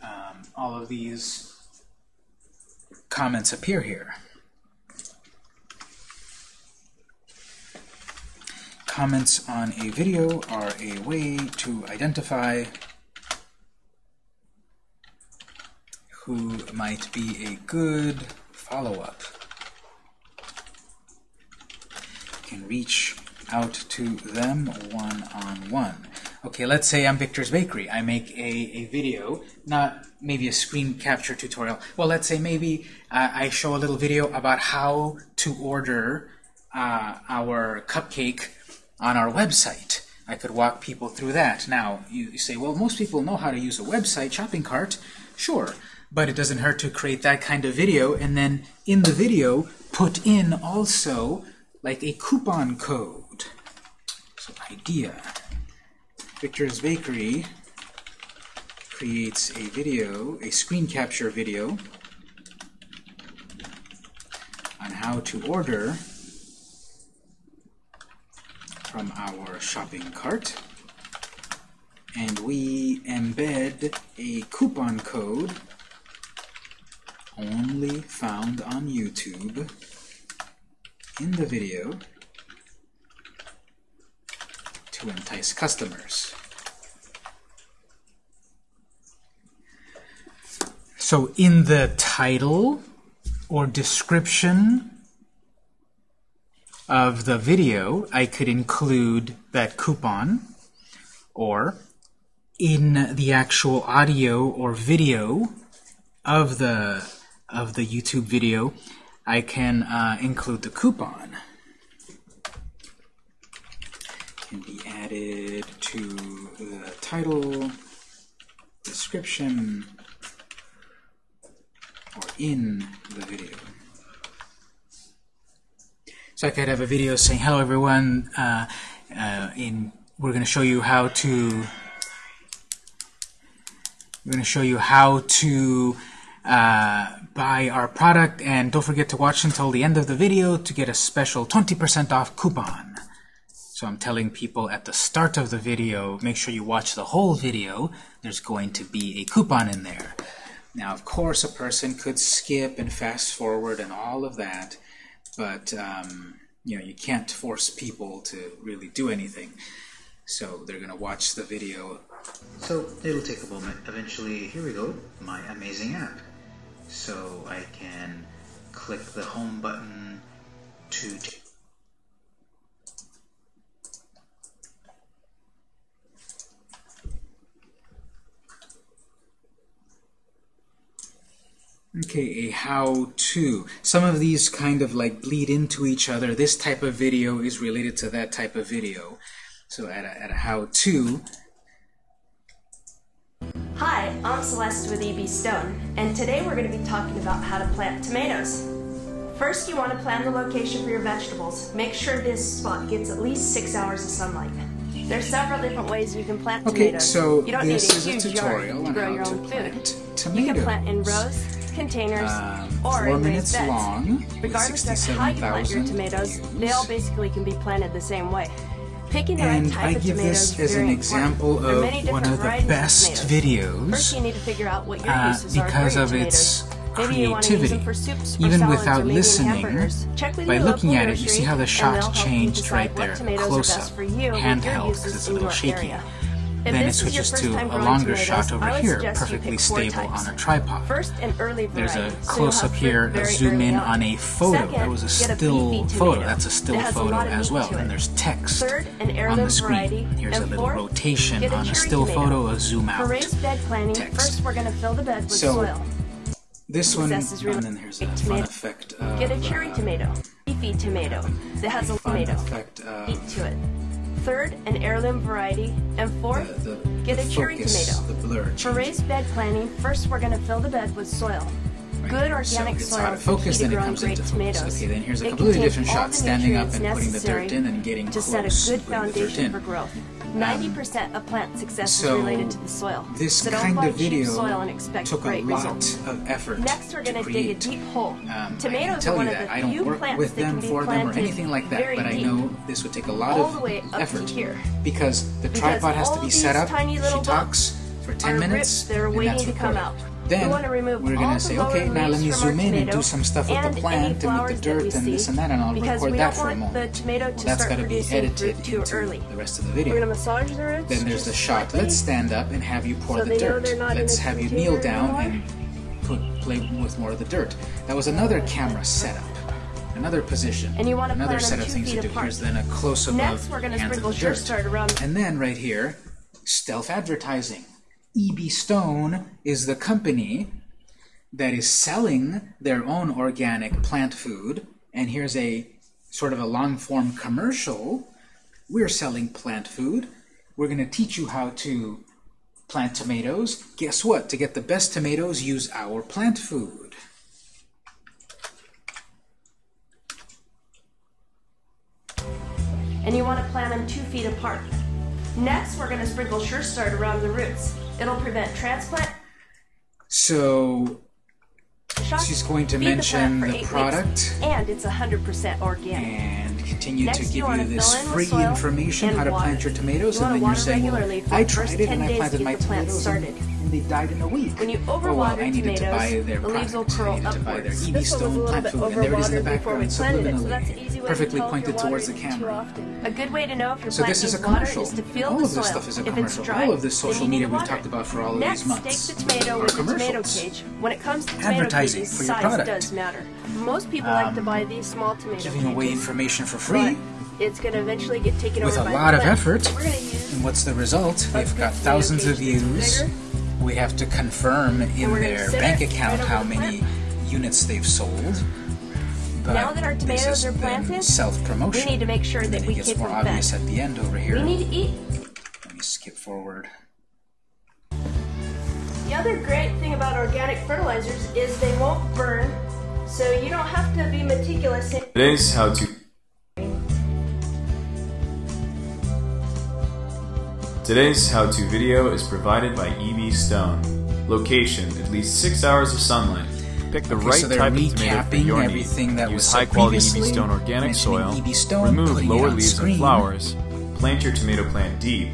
um, all of these comments appear here. Comments on a video are a way to identify who might be a good follow-up. can reach out to them one-on-one. -on -one. Okay, let's say I'm Victor's Bakery. I make a, a video, not maybe a screen capture tutorial. Well, let's say maybe uh, I show a little video about how to order uh, our cupcake on our website. I could walk people through that. Now, you say, well, most people know how to use a website, shopping cart. Sure, but it doesn't hurt to create that kind of video and then in the video put in also like a coupon code. So idea. Victor's Bakery creates a video, a screen capture video on how to order from our shopping cart and we embed a coupon code only found on YouTube in the video to entice customers. So in the title or description of the video, I could include that coupon, or in the actual audio or video of the of the YouTube video, I can uh, include the coupon. Can be added to the title, description, or in the video. So I could have a video saying, hello everyone, uh, uh, in, we're going to show you how to, we're going to show you how to uh, buy our product and don't forget to watch until the end of the video to get a special 20% off coupon. So I'm telling people at the start of the video, make sure you watch the whole video. There's going to be a coupon in there. Now, of course, a person could skip and fast forward and all of that, but um, you know, you can't force people to really do anything. So they're to watch the video. So it'll take a moment. Eventually, here we go, my amazing app. So I can click the home button to Okay, a how-to. Some of these kind of like bleed into each other. This type of video is related to that type of video. So at a, at a how-to, Hi, I'm Celeste with EB Stone, and today we're going to be talking about how to plant tomatoes. First, you want to plan the location for your vegetables. Make sure this spot gets at least six hours of sunlight. There's several different ways you can plant Okay, tomatoes. so you don't this need a is a tutorial to on grow your own food. plant You can plant in rows, containers, Um, or in raised minutes beds. long, Regardless of how you plant your tomatoes, views. they all basically can be planted the same way. Picking the right And type I of give tomatoes this is as an example important. Are of one of the best tomatoes. videos First, you need to figure out what your uh, uses are because for your of its tomatoes. Maybe you want to use creativity. them for soups or Even without listening, hamburgers. Check with by looking at it, you see how the and shot they'll help you changed right there, close up, for you with handheld, because it's a little shaky. area. If Then it this is your switches to a longer tomatoes, shot over here, perfectly stable on a tripod. First, an early. There's a close have up fruit here, a zoom in on. a photo. Second, that was a get a still photo. That's a still a photo as well. And there's text Third, on the screen. variety. Here's and a little fourth, rotation a on a still tomato. photo, a zoom out. planting, text. first we're going to fill the bed with So, soil. This one, is really and then here's a fun tomato. effect of, Get a cherry uh, tomato, leafy tomato that has a tomato effect of heat to it. Third, an heirloom variety, and fourth, the, get a the cherry focus, tomato. the For raised bed planting, first we're going to fill the bed with soil. Good organic so it's soil out of focus, then it comes great into tomatoes. focus. Okay, then here's a It completely different shot, standing up and putting the dirt in and getting to close, set a good the foundation for growth. 90% of plant success so is related to the soil. This so kind of video soil and expect took great a lot results. of effort Next, we're going to dig a deep hole. Um, Tomatoes tell are one of the I don't few work plants with that them can be for them or anything like that, but I know this would take a lot of the way up to effort here. because the Because tripod has to be set up. tiny She talks for 10 minutes, ribs that are and that's to come recorded. Then we want to we're say, okay, now let me zoom in and do some stuff with the plant and with the dirt and this and that, and I'll record that for a moment. to Well, that's got to be edited into early. the rest of the We're video. going to massage the roots. Then there's the shot. Let's stand up and have you pour So the dirt. they're not in Let's have you kneel down anymore? and put play with more of the dirt. That was another camera setup. Another position. And you wanna another set of things to do. apart. Here's then a close up of we're going to hands of the dirt. start around. And then right here, stealth advertising. EB Stone is the company that is selling their own organic plant food. And here's a sort of a long form commercial. We're selling plant food. We're going to teach you how to plant tomatoes. Guess what? To get the best tomatoes, use our plant food. and you want to plant them two feet apart. Next, we're going to sprinkle Sure Start around the roots. It'll prevent transplant So shock, she's going to feed the mention plant the eight weeks, product and it's 100% organic. and continue Next, to give wanna you this in free information how to water. plant your tomatoes, You and then you're water saying, well, I tried it 10 and I planted my the tomatoes started. They died in a week. When you oh, well, overwater I needed to buy their the leaves will curl needed to buy their upwards. This one was a Stone little bit food, and there it is in the overwatered before we background, planted it, so that's an easy way to perfectly if pointed towards the camera. A good way to know if your So plant this is a commercial. is to feel All the of this soil. stuff is a if it's commercial. dry, All of this social media we've talked about for all of Next, these months take the tomato are with the tomato cage. When it comes to Advertising cages, for your size product. does matter. Most people like to Um, buy these small tomatoes. Giving away information for free it's going to eventually get taken with over a by lot the of effort. We're going to use And what's the result? We've got thousands of views. bigger. We have to confirm in their bank account right how over the many units they've sold. But Now that our this tomatoes is are planted, self-promotion. we need to make sure And that then we it gets more them obvious fed. at the end over here. We need to eat. Let me skip forward. The other great thing about organic fertilizers is they won't burn, so you don't have to be meticulous in Today's how to Today's how-to video is provided by EB Stone. Location: at least six hours of sunlight. Pick the Okay, right so type of tomato for your everything need. that was Use said high-quality EB previously, Stone organic soil. EB Stone, remove lower leaves screen. and flowers. Plant your tomato plant deep.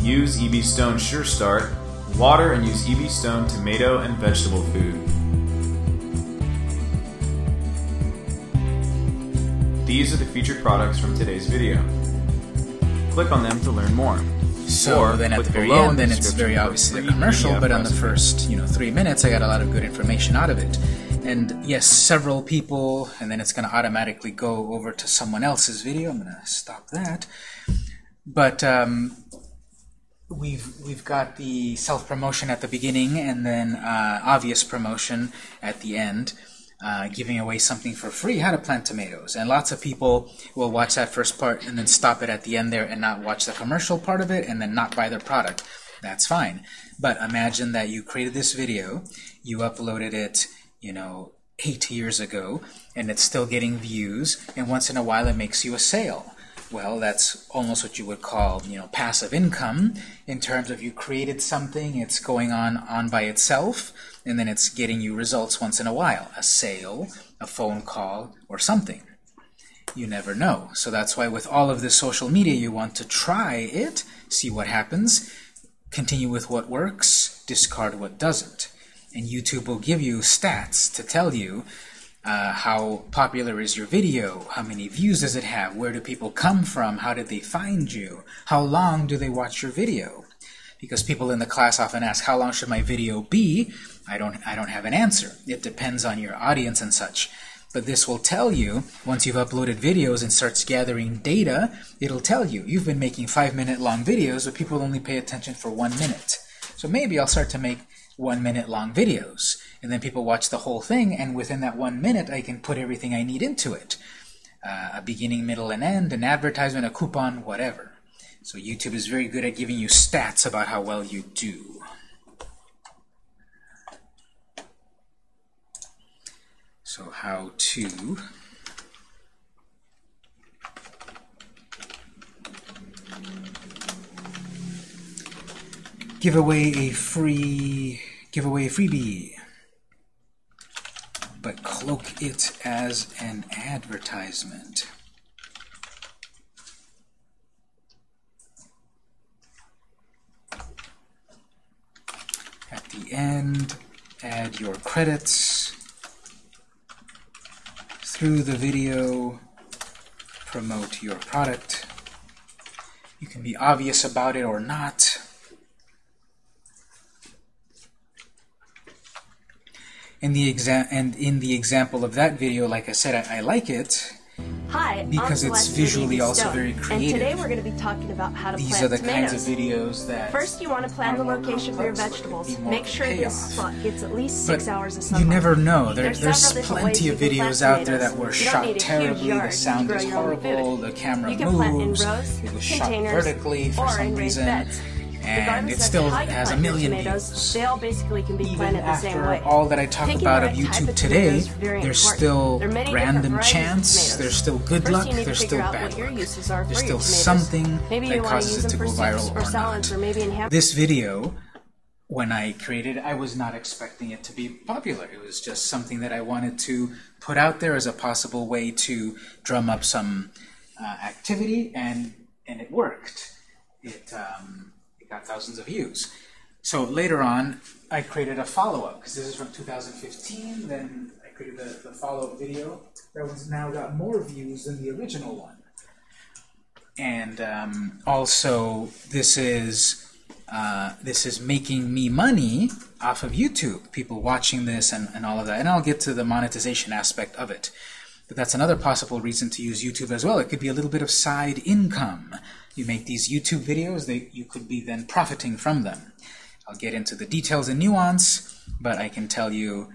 Use EB Stone Sure Start. Water and use EB Stone tomato and vegetable food. These are the featured products from today's video. Click on them to learn more. So Or then at the very end, then it's very obviously a commercial, but on the first, you know, three minutes, I got a lot of good information out of it. And yes, several people, and then it's going to automatically go over to someone else's video. I'm going to stop that. But um, we've we've got the self promotion at the beginning, and then uh, obvious promotion at the end. Uh, giving away something for free, how to plant tomatoes. And lots of people will watch that first part and then stop it at the end there and not watch the commercial part of it and then not buy their product. That's fine. But imagine that you created this video, you uploaded it, you know, eight years ago, and it's still getting views, and once in a while it makes you a sale. Well, that's almost what you would call, you know, passive income in terms of you created something, it's going on on by itself, and then it's getting you results once in a while, a sale, a phone call, or something. You never know. So that's why with all of this social media, you want to try it, see what happens, continue with what works, discard what doesn't. And YouTube will give you stats to tell you uh, how popular is your video, how many views does it have, where do people come from, how did they find you, how long do they watch your video. Because people in the class often ask, how long should my video be? I don't, I don't have an answer. It depends on your audience and such. But this will tell you, once you've uploaded videos and starts gathering data, it'll tell you, you've been making five minute long videos, but people only pay attention for one minute. So maybe I'll start to make one minute long videos. And then people watch the whole thing, and within that one minute, I can put everything I need into it. Uh, a beginning, middle, and end, an advertisement, a coupon, whatever. So YouTube is very good at giving you stats about how well you do. So how to give away a free give away a freebie but cloak it as an advertisement. At the end, add your credits through the video, promote your product. You can be obvious about it or not. In the exa and in the example of that video, like I said, I, I like it Hi, because I'm it's Celeste visually Stone, also very And today we're going to be talking about how to These plant are the tomatoes. kinds of videos that First, you want to plan the location for your vegetables. Make sure this spot gets at least six But hours of sunlight. you never know. There, There's there's plenty of you can plant videos out there that were shot need a huge terribly, the sound is horrible, the camera You can plant in moves, rows, it was shot vertically for or some reason, beds. And it still has a million tomatoes, views. They all basically can be Even planted the same after way. all that I talk Picking about the of right YouTube today, tomatoes there's still There are many different random chance, there's still good First, luck, you need to there's still bad luck. There's still tomatoes. something Maybe that you want to causes it to go viral or or salads, not. or maybe in. This video, when I created it, I was not expecting it to be popular. It was just something that I wanted to put out there as a possible way to drum up some uh, activity, and and it worked. It, um, it got thousands of views. So later on, I created a follow-up, because this is from 2015, then I created the, the follow-up video that was now got more views than the original one. And um, also, this is uh, this is making me money off of YouTube, people watching this and, and all of that. And I'll get to the monetization aspect of it. But that's another possible reason to use YouTube as well. It could be a little bit of side income. You make these YouTube videos, you could be then profiting from them. I'll get into the details and nuance, but I can tell you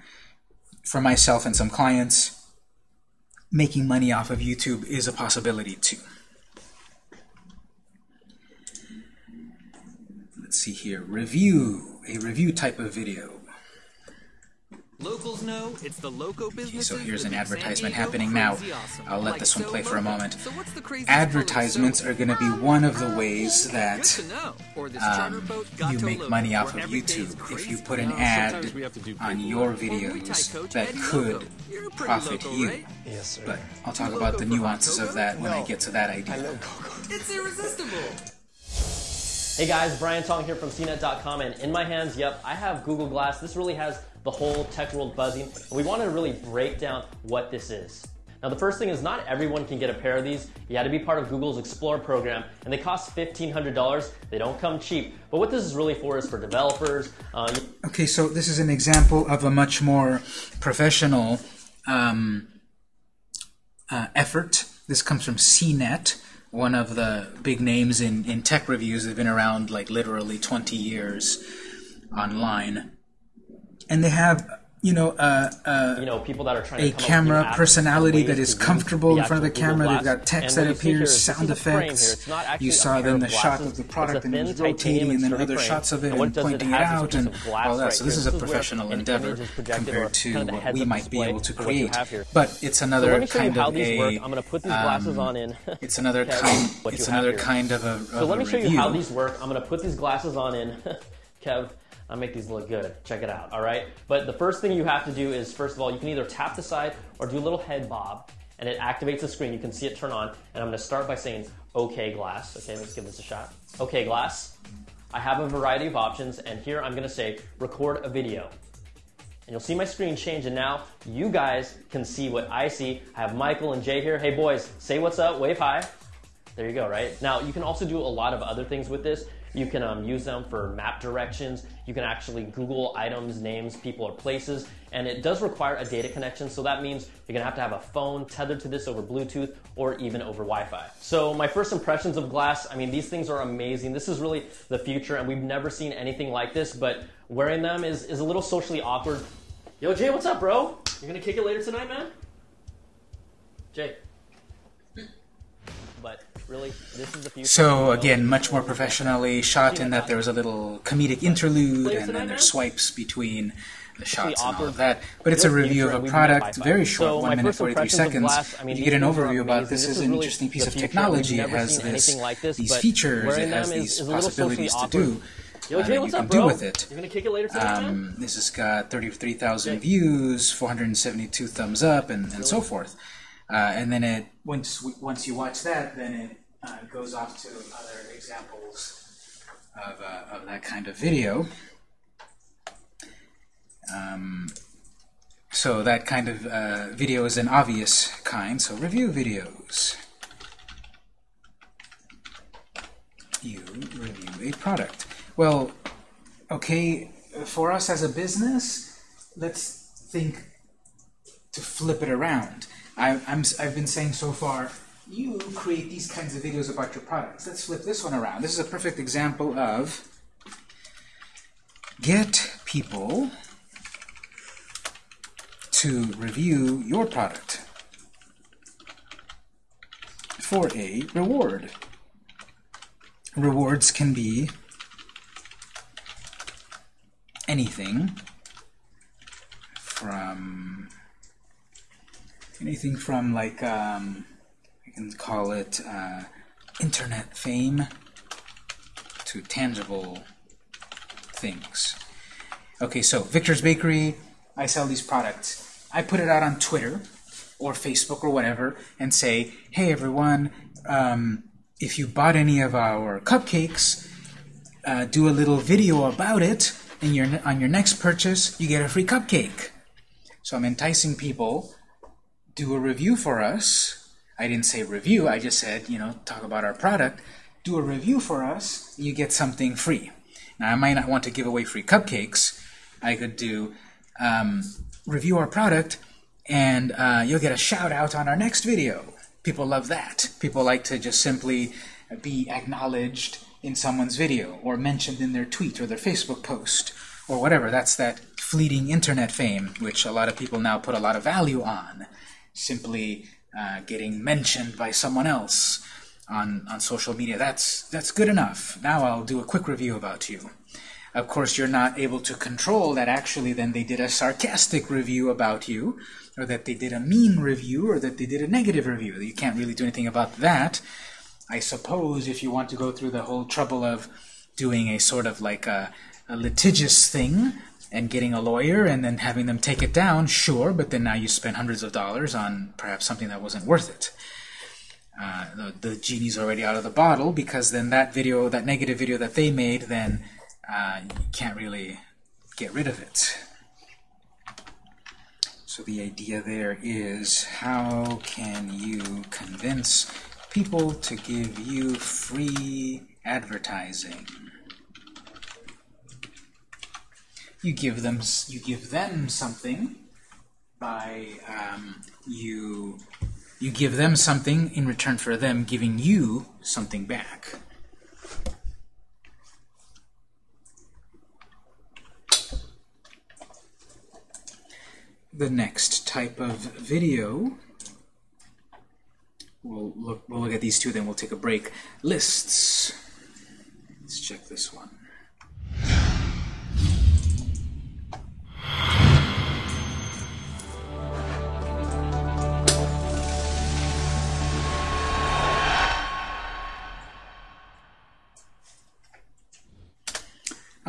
for myself and some clients, making money off of YouTube is a possibility too. Let's see here, review, a review type of video. Locals know it's the loco Okay, business. so here's an advertisement happening now. Awesome. I'll let Like this one so play for a moment. So what's the craziest Advertisements are going to be one of the ways Good that to know. Or this charter um, you make money off of where every day's YouTube. If you put an ad sometimes we have to do on your Or Muay Thai videos that could Loco. You're pretty profit loco, you. right? Yes, sir. But I'll talk about the nuances of that when I get to that idea. It's irresistible. Hey guys, Brian Tong here from CNET.com, and in my hands, yep, I have Google Glass. This really has the whole tech world buzzing, we wanted to really break down what this is. Now, the first thing is not everyone can get a pair of these. You had to be part of Google's Explorer program, and they cost $1,500. They don't come cheap. But what this is really for is for developers. Uh, Okay, so this is an example of a much more professional um, uh, effort. This comes from CNET, one of the big names in, in tech reviews. They've been around like literally 20 years online. And they have, you know, uh, uh, you know, people that are trying a to come up with new camera personality that is comfortable in front of the Google camera. They've got text that appears, sound is a frame here. effects. It's You saw then the shot of the product and it was rotating, and then other frame. shots of it And and it does it pointing it out and all that. right So this is a This is where professional endeavor image is projected compared to kind of what we might be able to of what you create. here. But it's another let me show you kind of these a work. I'm going to put these glasses on in. it's another kind. It's another kind of a, So let me show you how these work. I'm going to put these glasses on in. Kev, I'll make these look good. Check it out, all right? But the first thing you have to do is, first of all, you can either tap the side or do a little head bob, and it activates the screen. You can see it turn on. And I'm going to start by saying, OK, glass. Okay, let's give this a shot. OK, glass. I have a variety of options, and here I'm going to say, record a video. And you'll see my screen change, and now you guys can see what I see. I have Michael and Jay here. Hey, boys, say what's up, wave hi. There you go, right? Now, you can also do a lot of other things with this. You can um, use them for map directions. You can actually Google items, names, people, or places. And it does require a data connection, so that means you're gonna have to have a phone tethered to this over Bluetooth or even over Wi Fi. So, my first impressions of glass I mean, these things are amazing. This is really the future, and we've never seen anything like this, but wearing them is, is a little socially awkward. Yo, Jay, what's up, bro? You're gonna kick it later tonight, man? Jay. So again, much more professionally shot in that there was a little comedic interlude, and then there's swipes between the shots and all of that. But it's a review of a product, very short, one minute forty three seconds. You get an overview about this is an interesting piece of technology. It has this, these features, it has these possibilities to do. Yo, uh, Jay, that you what's can up, do bro? with it. You're gonna kick it later tonight, man? Um, this has got 33,000 views, 472 thumbs up, and, and so forth. Uh, and then it once once you watch that, then it uh, goes off to other examples of, uh, of that kind of video. Um, so that kind of uh, video is an obvious kind. So review videos. You review a product. Well, okay, for us as a business, let's think to flip it around. I, I'm, I've been saying so far, you create these kinds of videos about your products. Let's flip this one around. This is a perfect example of get people to review your product for a reward. Rewards can be anything from anything from like um, Can call it uh, internet fame to tangible things. Okay, so Victor's Bakery, I sell these products. I put it out on Twitter or Facebook or whatever and say, hey everyone, um, if you bought any of our cupcakes, uh, do a little video about it, and your, on your next purchase, you get a free cupcake. So I'm enticing people, do a review for us. I didn't say review, I just said, you know, talk about our product. Do a review for us, you get something free. Now, I might not want to give away free cupcakes. I could do um, review our product, and uh, you'll get a shout out on our next video. People love that. People like to just simply be acknowledged in someone's video or mentioned in their tweet or their Facebook post or whatever. That's that fleeting internet fame, which a lot of people now put a lot of value on. Simply uh, getting mentioned by someone else on, on social media. That's, that's good enough. Now I'll do a quick review about you. Of course, you're not able to control that actually then they did a sarcastic review about you, or that they did a mean review, or that they did a negative review. You can't really do anything about that. I suppose if you want to go through the whole trouble of doing a sort of like a, a litigious thing and getting a lawyer and then having them take it down, sure, but then now you spend hundreds of dollars on perhaps something that wasn't worth it. Uh, the, the genie's already out of the bottle because then that video, that negative video that they made, then uh, you can't really get rid of it. So the idea there is how can you convince people to give you free advertising? You give them you give them something by um, you you give them something in return for them giving you something back. The next type of video, we'll look, we'll look at these two, then we'll take a break. Lists. Let's check this one.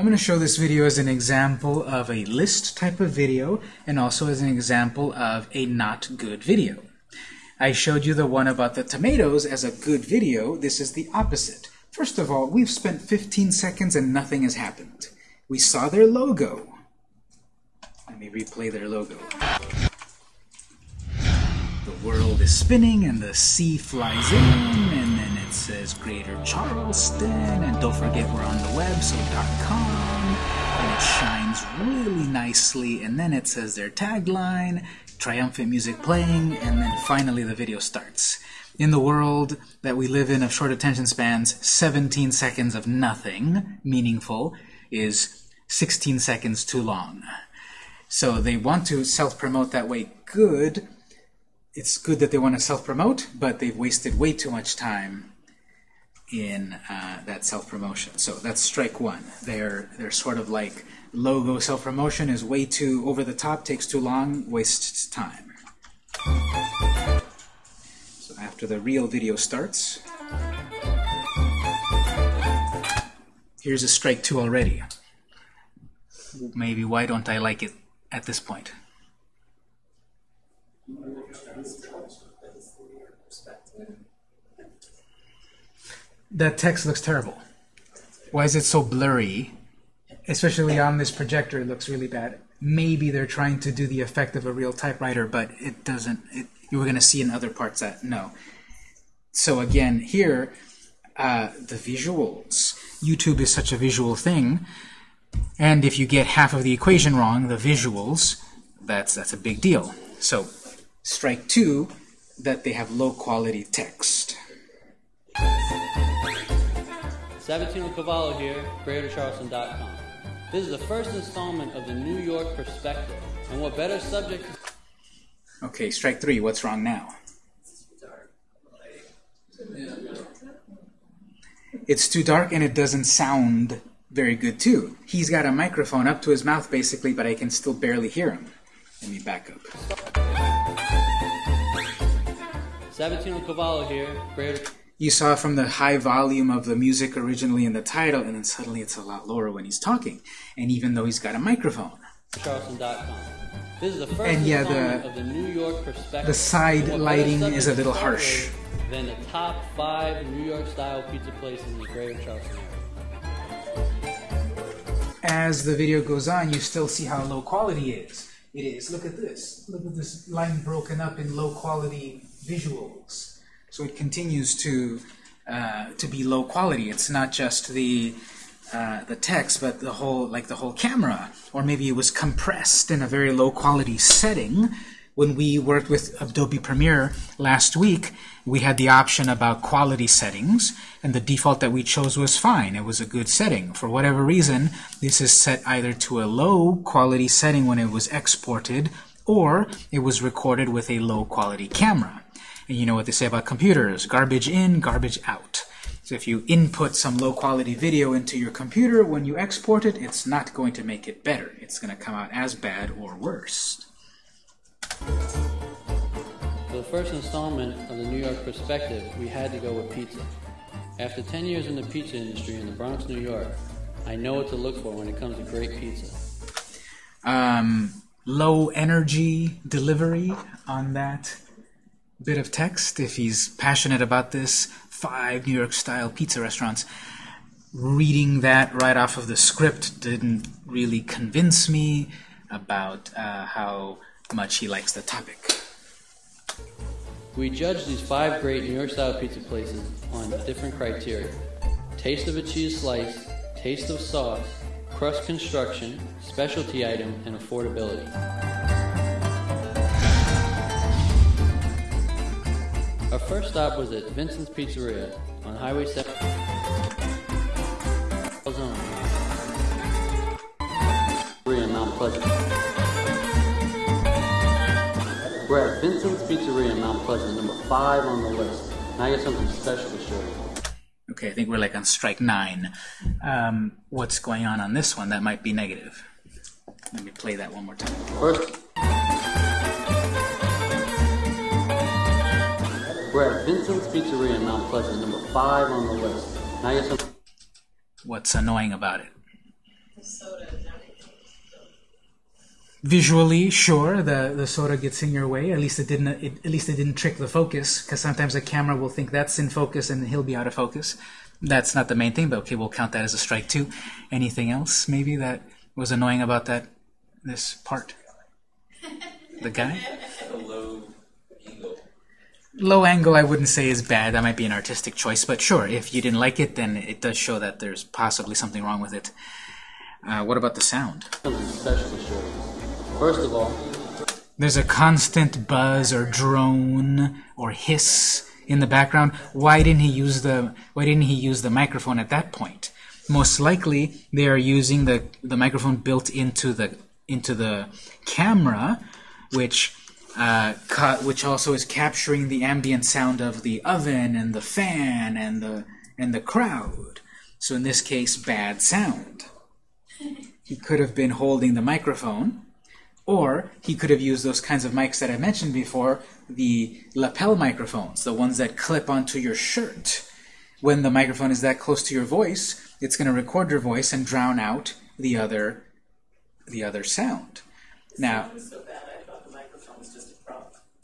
I'm going to show this video as an example of a list type of video and also as an example of a not good video. I showed you the one about the tomatoes as a good video. This is the opposite. First of all, we've spent 15 seconds and nothing has happened. We saw their logo. Let me replay their logo. The world is spinning and the sea flies in says Greater Charleston and don't forget we're on the web, so .com and it shines really nicely and then it says their tagline, triumphant music playing, and then finally the video starts. In the world that we live in of short attention spans, 17 seconds of nothing meaningful is 16 seconds too long. So they want to self-promote that way. Good. It's good that they want to self-promote, but they've wasted way too much time in uh, that self-promotion. So that's strike one. They're they're sort of like logo self-promotion is way too over the top, takes too long, wastes time. So after the real video starts, here's a strike two already. Maybe why don't I like it at this point? That text looks terrible. Why is it so blurry? Especially on this projector, it looks really bad. Maybe they're trying to do the effect of a real typewriter, but it doesn't. It, you were going to see in other parts that no. So again, here, uh, the visuals. YouTube is such a visual thing, and if you get half of the equation wrong, the visuals, that's that's a big deal. So, strike two, that they have low quality text. Sabatino Cavallo here, GreaterCharleston.com. This is the first installment of the New York Perspective. And what better subject Okay, strike three. What's wrong now? It's too dark and it doesn't sound very good too. He's got a microphone up to his mouth basically, but I can still barely hear him. Let me back up. Sabatino Cavallo here, Greater You saw from the high volume of the music originally in the title, and then suddenly it's a lot lower when he's talking, and even though he's got a microphone. Charleston.com. This is the first And yeah, the- of the New York Perspective. the side lighting is a little harsh. Than the top five New York style pizza places in the Greater Charleston area. As the video goes on, you still see how low quality it is. It is. Look at this. Look at this line broken up in low quality visuals. So it continues to uh, to be low quality. It's not just the uh, the text, but the whole like the whole camera, or maybe it was compressed in a very low quality setting. When we worked with Adobe Premiere last week, we had the option about quality settings, and the default that we chose was fine. It was a good setting. For whatever reason, this is set either to a low quality setting when it was exported, or it was recorded with a low quality camera. And you know what they say about computers, garbage in, garbage out. So if you input some low quality video into your computer, when you export it, it's not going to make it better. It's going to come out as bad or worse. For the first installment of the New York Perspective, we had to go with pizza. After 10 years in the pizza industry in the Bronx, New York, I know what to look for when it comes to great pizza. um, low energy delivery on that bit of text. If he's passionate about this, five New York style pizza restaurants. Reading that right off of the script didn't really convince me about uh, how much he likes the topic. We judge these five great New York style pizza places on different criteria taste of a cheese slice, taste of sauce, crust construction, specialty item, and affordability. Our first stop was at Vincent's Pizzeria on Highway 7. Zone. Pizzeria in Mount Pleasant. We're at Vincent's Pizzeria in Mount Pleasant, number five on the list. Now I got something special to show you. Okay, I think we're like on strike nine. Um, what's going on on this one that might be negative? Let me play that one more time. First, we're at Vincent's Pizzeria in Mount Pleasant, number five on the list. Now got something. What's annoying about it? The soda. Visually, sure, the, the soda gets in your way. At least it didn't. It, at least it didn't trick the focus, because sometimes the camera will think that's in focus and he'll be out of focus. That's not the main thing, but okay, we'll count that as a strike too. Anything else, maybe that was annoying about that this part? The guy. Low angle. I wouldn't say is bad. That might be an artistic choice, but sure, if you didn't like it, then it does show that there's possibly something wrong with it. Uh, what about the sound? Something special to show you. First of all, There's a constant buzz or drone or hiss in the background. Why didn't he use the Why didn't he use the microphone at that point? Most likely, they are using the the microphone built into the into the camera, which uh, ca- which also is capturing the ambient sound of the oven and the fan and the and the crowd. So in this case, bad sound. He could have been holding the microphone, or he could have used those kinds of mics that I mentioned before, the lapel microphones, the ones that clip onto your shirt. When the microphone is that close to your voice, it's going to record your voice and drown out the other the other sound. Now, so bad, I thought the microphone was just a prop to begin with.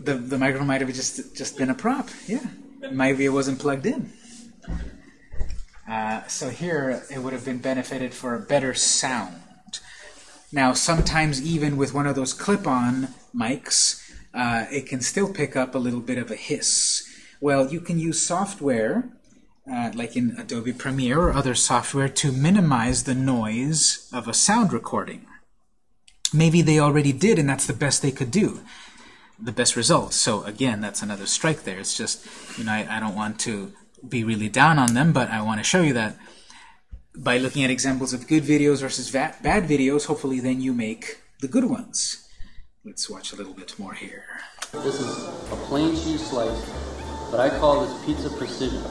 The the microphone might have just just been a prop. Yeah, maybe it wasn't plugged in. Uh, so here it would have been benefited for a better sound. Now sometimes even with one of those clip-on mics, uh, it can still pick up a little bit of a hiss. Well, you can use software uh, like in Adobe Premiere or other software to minimize the noise of a sound recording. Maybe they already did and that's the best they could do the best results. So again, that's another strike there. It's just, you know, I, I don't want to be really down on them, but I want to show you that by looking at examples of good videos versus bad videos, hopefully then you make the good ones. Let's watch a little bit more here. this is a plain cheese slice, but I call this pizza precision.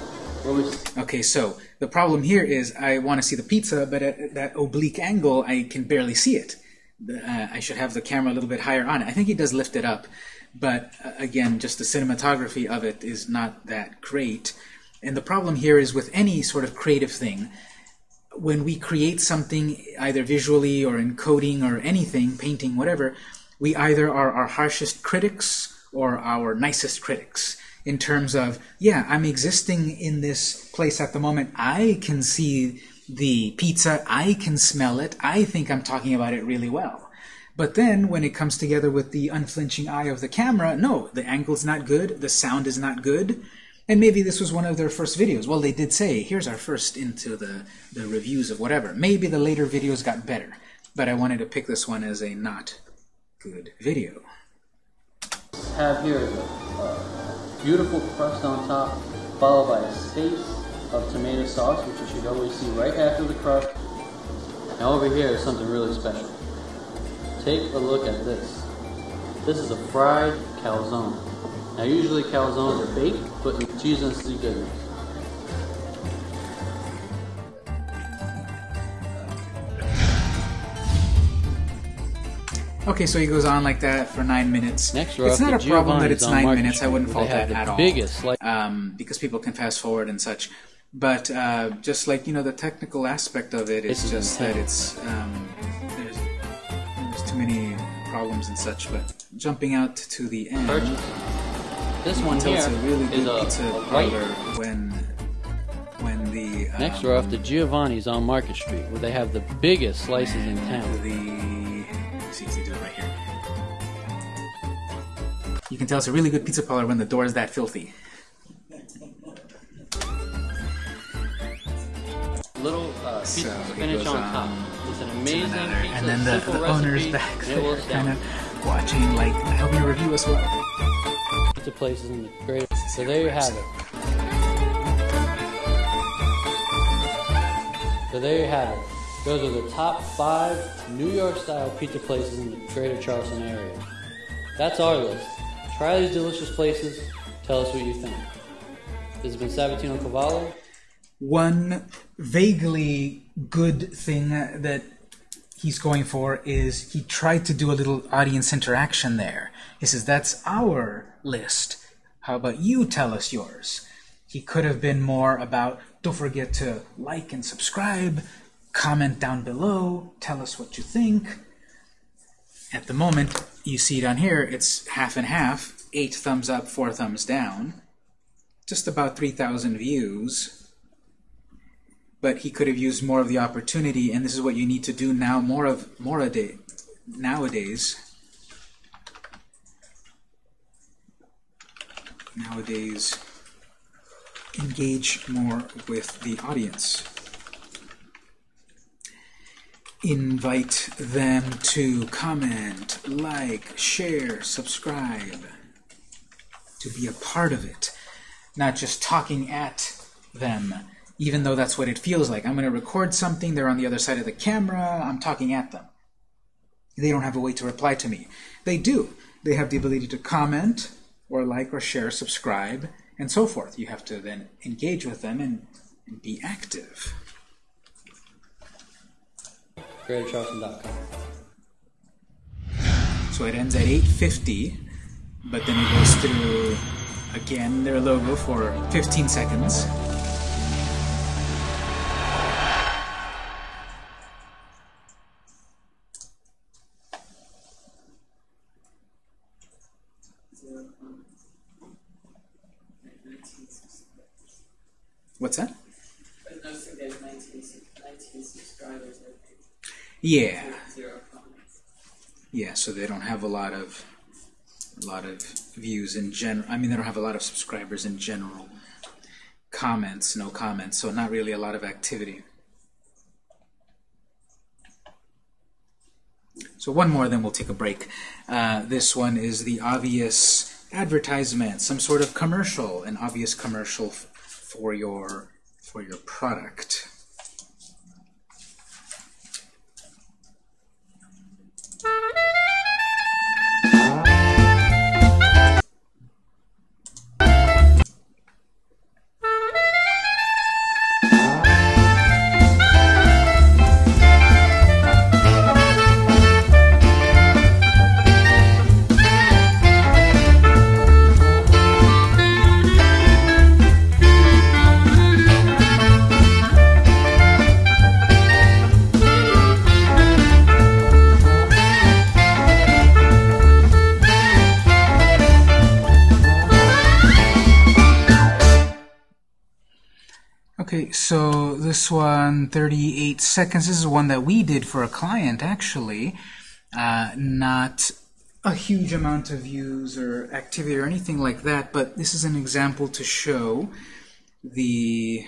Okay, so the problem here is I want to see the pizza, but at that oblique angle, I can barely see it. Uh, I should have the camera a little bit higher on it. I think he does lift it up, but uh, again, just the cinematography of it is not that great. And the problem here is with any sort of creative thing, when we create something either visually or in coding or anything, painting, whatever, we either are our harshest critics or our nicest critics in terms of, yeah, I'm existing in this place at the moment. I can see the pizza. I can smell it. I think I'm talking about it really well. But then when it comes together with the unflinching eye of the camera, no, the angle's not good, the sound is not good. And maybe this was one of their first videos. Well, they did say, here's our first into the, the reviews of whatever. Maybe the later videos got better, but I wanted to pick this one as a not good video. have here a, beautiful crust on top, followed by a space of tomato sauce, which you should always see right after the crust. Now over here is something really special. Take a look at this. This is a fried calzone. Now usually calzones are baked, but cheese and sea goodness. Okay, so he goes on like that for nine minutes. Next, it's not a problem that it's nine minutes. I wouldn't fault that at all. biggest slice- um, because people can fast forward and such. But uh, just like you know, the technical aspect of it is just that it's um, too many problems and such. But jumping out to the end, This one it's here a really good is a- pizza a parlor when when the um, Next, we're off to Giovanni's on Market Street, where they have the biggest slices in town. the see, see, do it right here. You can tell it's a really good pizza parlor when the door is that filthy. Little uh, pizza So spinach goes on on top. An amazing pizza. and then the, the owner's back there, kind of watching, like helping you review as well. Pizza places in the great. So there you have it. So there you have it. Those are the top five New York style pizza places in the greater Charleston area. That's our list. Try these delicious places. Tell us what you think. This has been Sabatino Cavallo. One vaguely good thing that he's going for is he tried to do a little audience interaction there. He says, That's our list. How about you tell us yours? He could have been more about, don't forget to like and subscribe, comment down below, tell us what you think. At the moment, you see down here, it's half and half, eight thumbs up, four thumbs down. Just about 3,000 views but he could have used more of the opportunity, and this is what you need to do now more of more a day nowadays. Nowadays, engage more with the audience. Invite them to comment, like, share, subscribe, to be a part of it, not just talking at them even though that's what it feels like. I'm going to record something, they're on the other side of the camera, I'm talking at them. They don't have a way to reply to me. They do. They have the ability to comment, or like, or share, subscribe, and so forth. You have to then engage with them and, and be active. So it ends at 8.50, but then it goes through, again, their logo for 15 seconds. What's that? But noticing there's 19, 19. Yeah. Yeah, so they don't have a lot of a lot of views in general. I mean, they don't have a lot of subscribers in general. Comments, no comments, so not really a lot of activity. So one more, then we'll take a break. Uh, this one is the obvious advertisement, some sort of commercial, an obvious commercial for your for your product. 38 seconds. This is one that we did for a client, actually. Uh, not a huge amount of views or activity or anything like that, but this is an example to show the,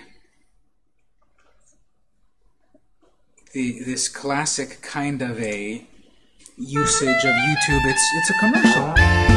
the this classic kind of a usage of YouTube. It's it's a commercial.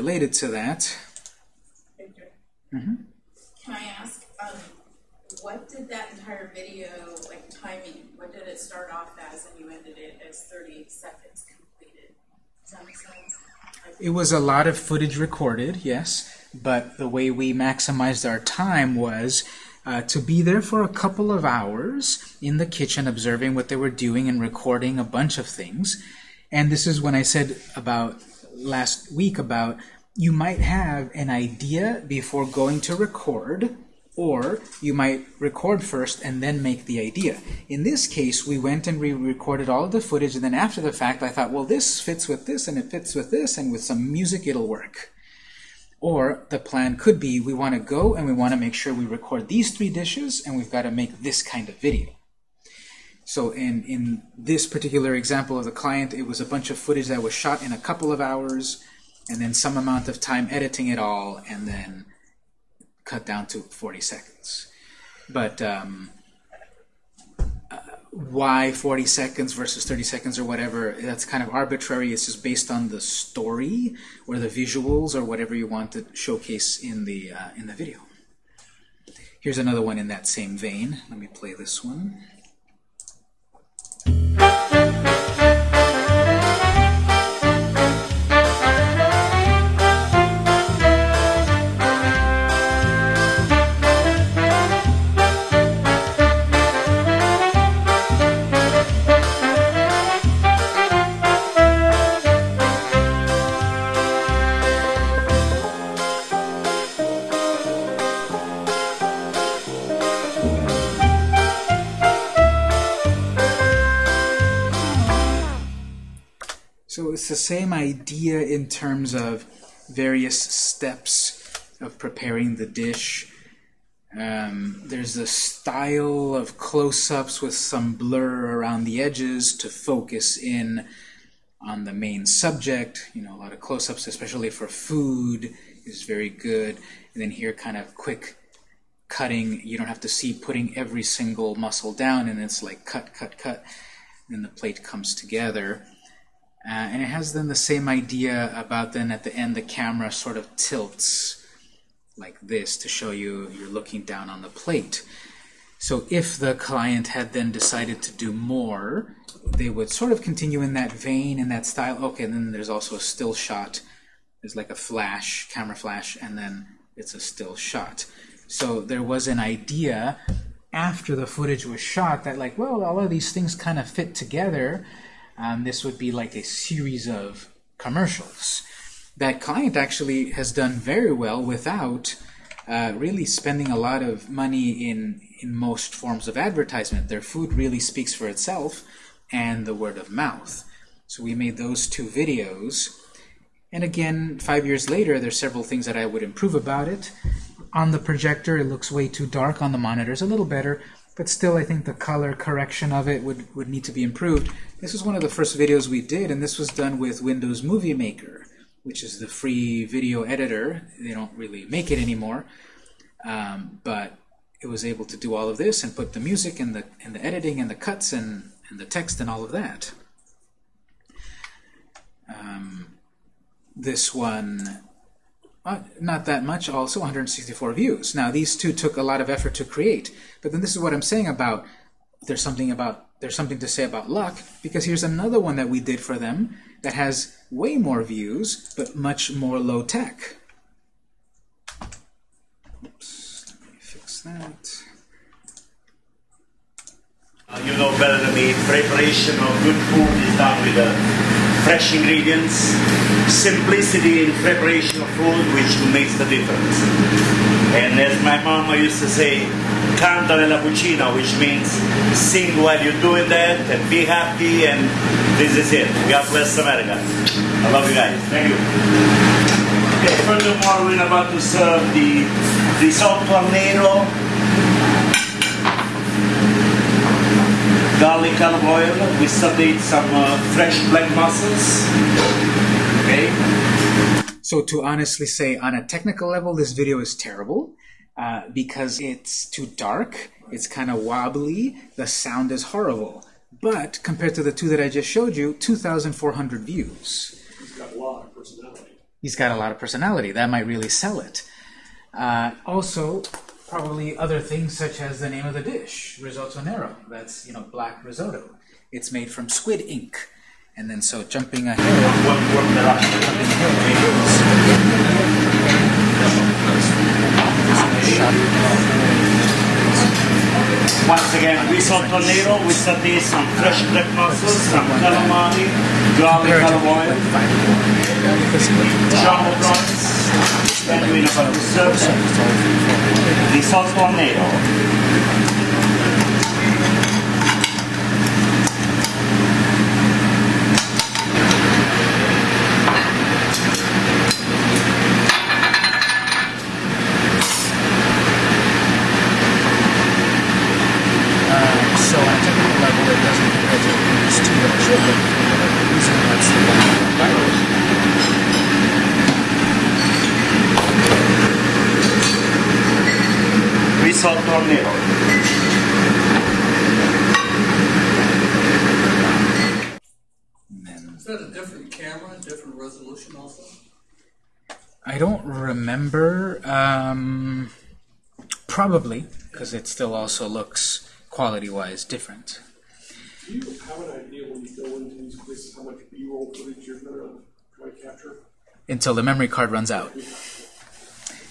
Related to that. Victor, hmm can I ask, um, what did that entire video, like timing, what did it start off as and you ended it as 30 seconds completed? Does that make sense? It was a lot of footage recorded, yes, but the way we maximized our time was uh, to be there for a couple of hours in the kitchen observing what they were doing and recording a bunch of things. And this is when I said about last week about you might have an idea before going to record, or you might record first and then make the idea. In this case, we went and we recorded all of the footage, and then after the fact, I thought, well, this fits with this, and it fits with this, and with some music, it'll work. Or the plan could be, we want to go and we want to make sure we record these three dishes, and we've got to make this kind of video. So in, in this particular example of the client, it was a bunch of footage that was shot in a couple of hours, and then some amount of time editing it all, and then cut down to 40 seconds. But um, uh, why 40 seconds versus 30 seconds or whatever, that's kind of arbitrary. It's just based on the story or the visuals or whatever you want to showcase in the, uh, in the video. Here's another one in that same vein. Let me play this one. So it's the same idea in terms of various steps of preparing the dish. Um, there's a style of close-ups with some blur around the edges to focus in on the main subject. You know, a lot of close-ups, especially for food, is very good. And then here, kind of quick cutting. You don't have to see putting every single muscle down, and it's like cut, cut, cut. Then the plate comes together. Uh, and it has then the same idea about then at the end the camera sort of tilts like this to show you you're looking down on the plate. So if the client had then decided to do more, they would sort of continue in that vein, in that style. Okay, and then there's also a still shot. There's like a flash, camera flash, and then it's a still shot. So there was an idea after the footage was shot that like, well, all of these things kind of fit together. Um, this would be like a series of commercials. That client actually has done very well without uh, really spending a lot of money in, in most forms of advertisement. Their food really speaks for itself and the word of mouth. So we made those two videos. And again, five years later, there's several things that I would improve about it. On the projector, it looks way too dark. On the monitors, a little better. But still, I think the color correction of it would, would need to be improved. This was one of the first videos we did, and this was done with Windows Movie Maker, which is the free video editor. They don't really make it anymore. Um, but it was able to do all of this and put the music and the, and the editing and the cuts and, and the text and all of that. Um, this one uh, not that much also, 164 views. Now these two took a lot of effort to create, but then this is what I'm saying about there's something about there's something to say about luck because here's another one that we did for them that has way more views but much more low tech. Oops, let me fix that. Uh, you know better than me, preparation of good food is done with uh, fresh ingredients, simplicity in preparation of food which makes the difference. And as my mama used to say, canta nella cucina, which means sing while you're doing that and be happy and this is it. God bless America. I love you guys. Thank you. Okay, furthermore, we're about to serve the risotto al nero garlic olive oil. We sauteed some uh, fresh black mussels. Okay. So to honestly say, on a technical level, this video is terrible uh, because it's too dark, it's kind of wobbly, the sound is horrible. But compared to the two that I just showed you, 2,400 views. He's got a lot of personality. He's got a lot of personality. That might really sell it. Uh, also, probably other things such as the name of the dish, risotto nero. That's you know black risotto. It's made from squid ink. And then so jumping ahead. Once again, risotto nero with sauté some fresh black mussels, some calamari, garlic olive oil, jumbo prawns, and we know how to serve. Risotto nero. Uh, so on a technical level, it doesn't compare to these two that I showed, but for whatever reason, that's the one that viral. Risotto nero. Is that a different camera, different resolution also? I don't remember. Um, probably, because it still also looks quality-wise different. Do you have an idea when you go into these places how much B-roll footage you're gonna try to capture? Until the memory card runs out.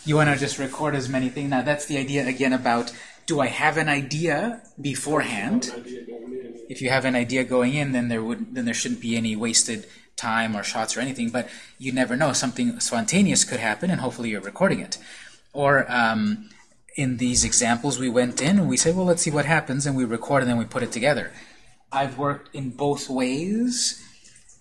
You want to just record as many things. Now, that's the idea again about do I have an idea beforehand? If you have an idea going in, then there would then there shouldn't be any wasted time or shots or anything. But you never know; something spontaneous could happen, and hopefully you're recording it. Or um, in these examples, we went in and we said, "Well, let's see what happens," and we record and then we put it together. I've worked in both ways.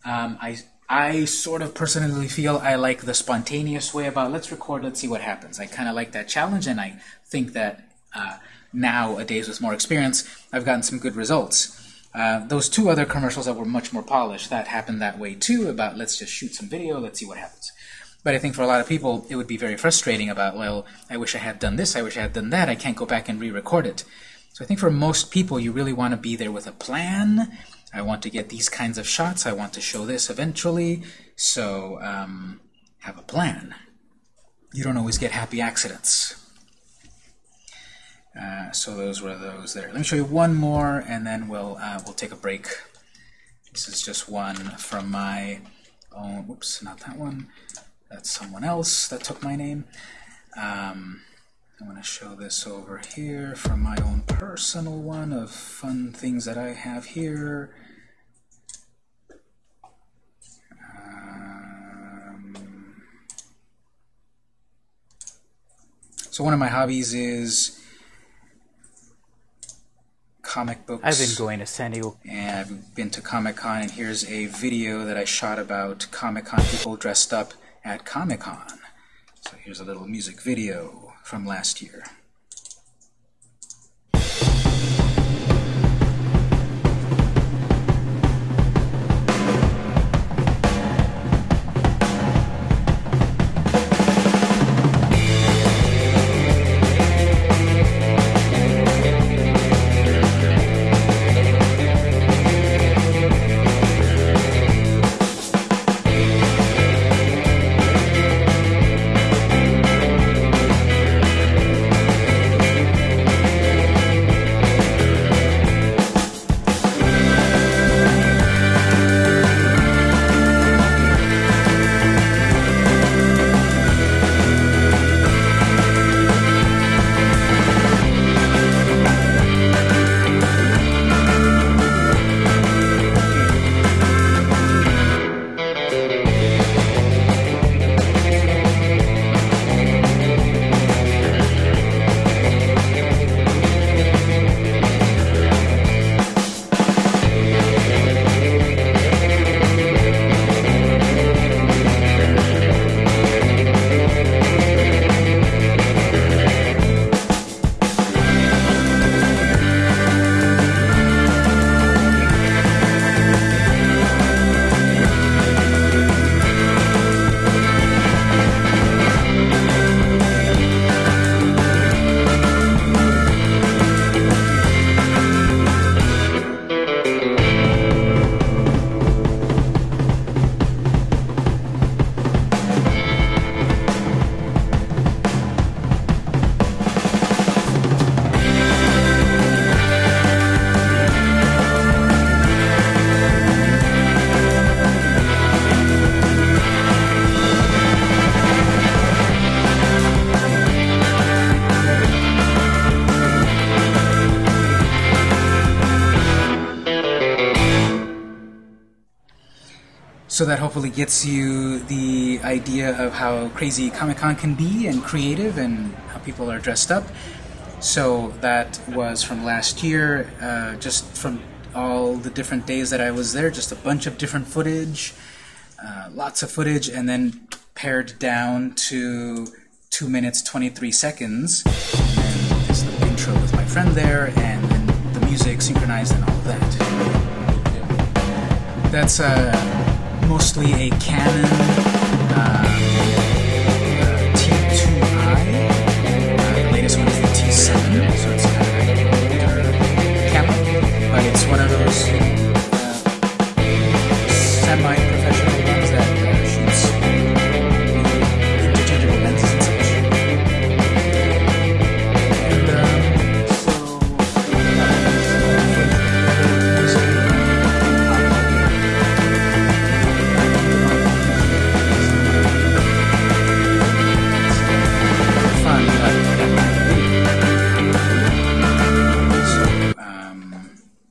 Um, I I sort of personally feel I like the spontaneous way about let's record, let's see what happens. I kind of like that challenge, and I think that uh, nowadays with more experience, I've gotten some good results. Uh, those two other commercials that were much more polished, that happened that way too, about let's just shoot some video, let's see what happens. But I think for a lot of people, it would be very frustrating about, well, I wish I had done this, I wish I had done that, I can't go back and re-record it. So I think for most people, you really want to be there with a plan. I want to get these kinds of shots, I want to show this eventually, so um, have a plan. You don't always get happy accidents. Uh, so those were those there. Let me show you one more, and then we'll uh, we'll take a break. This is just one from my own. Whoops, not that one. That's someone else that took my name. Um, I'm going to show this over here from my own personal one of fun things that I have here. So one of my hobbies is comic books. I've been going to San Diego. And I've been to Comic Con, and here's a video that I shot about Comic Con people dressed up at Comic Con. So here's a little music video from last year. So that hopefully gets you the idea of how crazy Comic Con can be and creative and how people are dressed up. So that was from last year, uh, just from all the different days that I was there, just a bunch of different footage, uh, lots of footage, and then pared down to 2 minutes 23 seconds. And this little intro with my friend there, and then the music synchronized and all that. That's uh, mostly a Canon uh,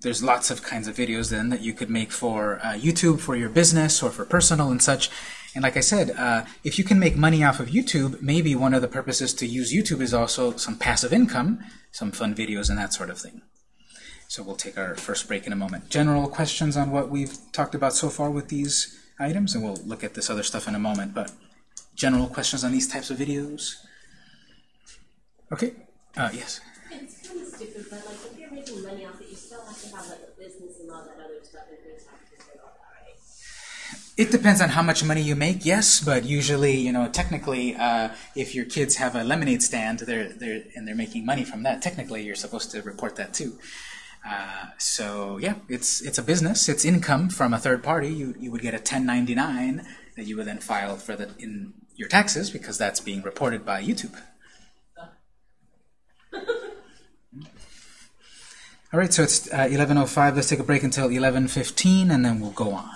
there's lots of kinds of videos then that you could make for uh, YouTube, for your business, or for personal and such. And like I said, uh, if you can make money off of YouTube, maybe one of the purposes to use YouTube is also some passive income, some fun videos and that sort of thing. So we'll take our first break in a moment. General questions on what we've talked about so far with these items, and we'll look at this other stuff in a moment, but general questions on these types of videos? Okay, uh, yes. It's kind of stupid, but like if you're making money off it, you still have to have like a business and all that other stuff and things taxes and all that, right? It depends on how much money you make, yes, but usually, you know, technically, uh, if your kids have a lemonade stand, they're, they're, and they're making money from that, technically you're supposed to report that too. Uh, so yeah, it's it's a business. It's income from a third party. You you would get a 1099 that you would then file for the in your taxes because that's being reported by YouTube. All right, so it's uh, 11:05. Let's take a break until 11:15, and then we'll go on.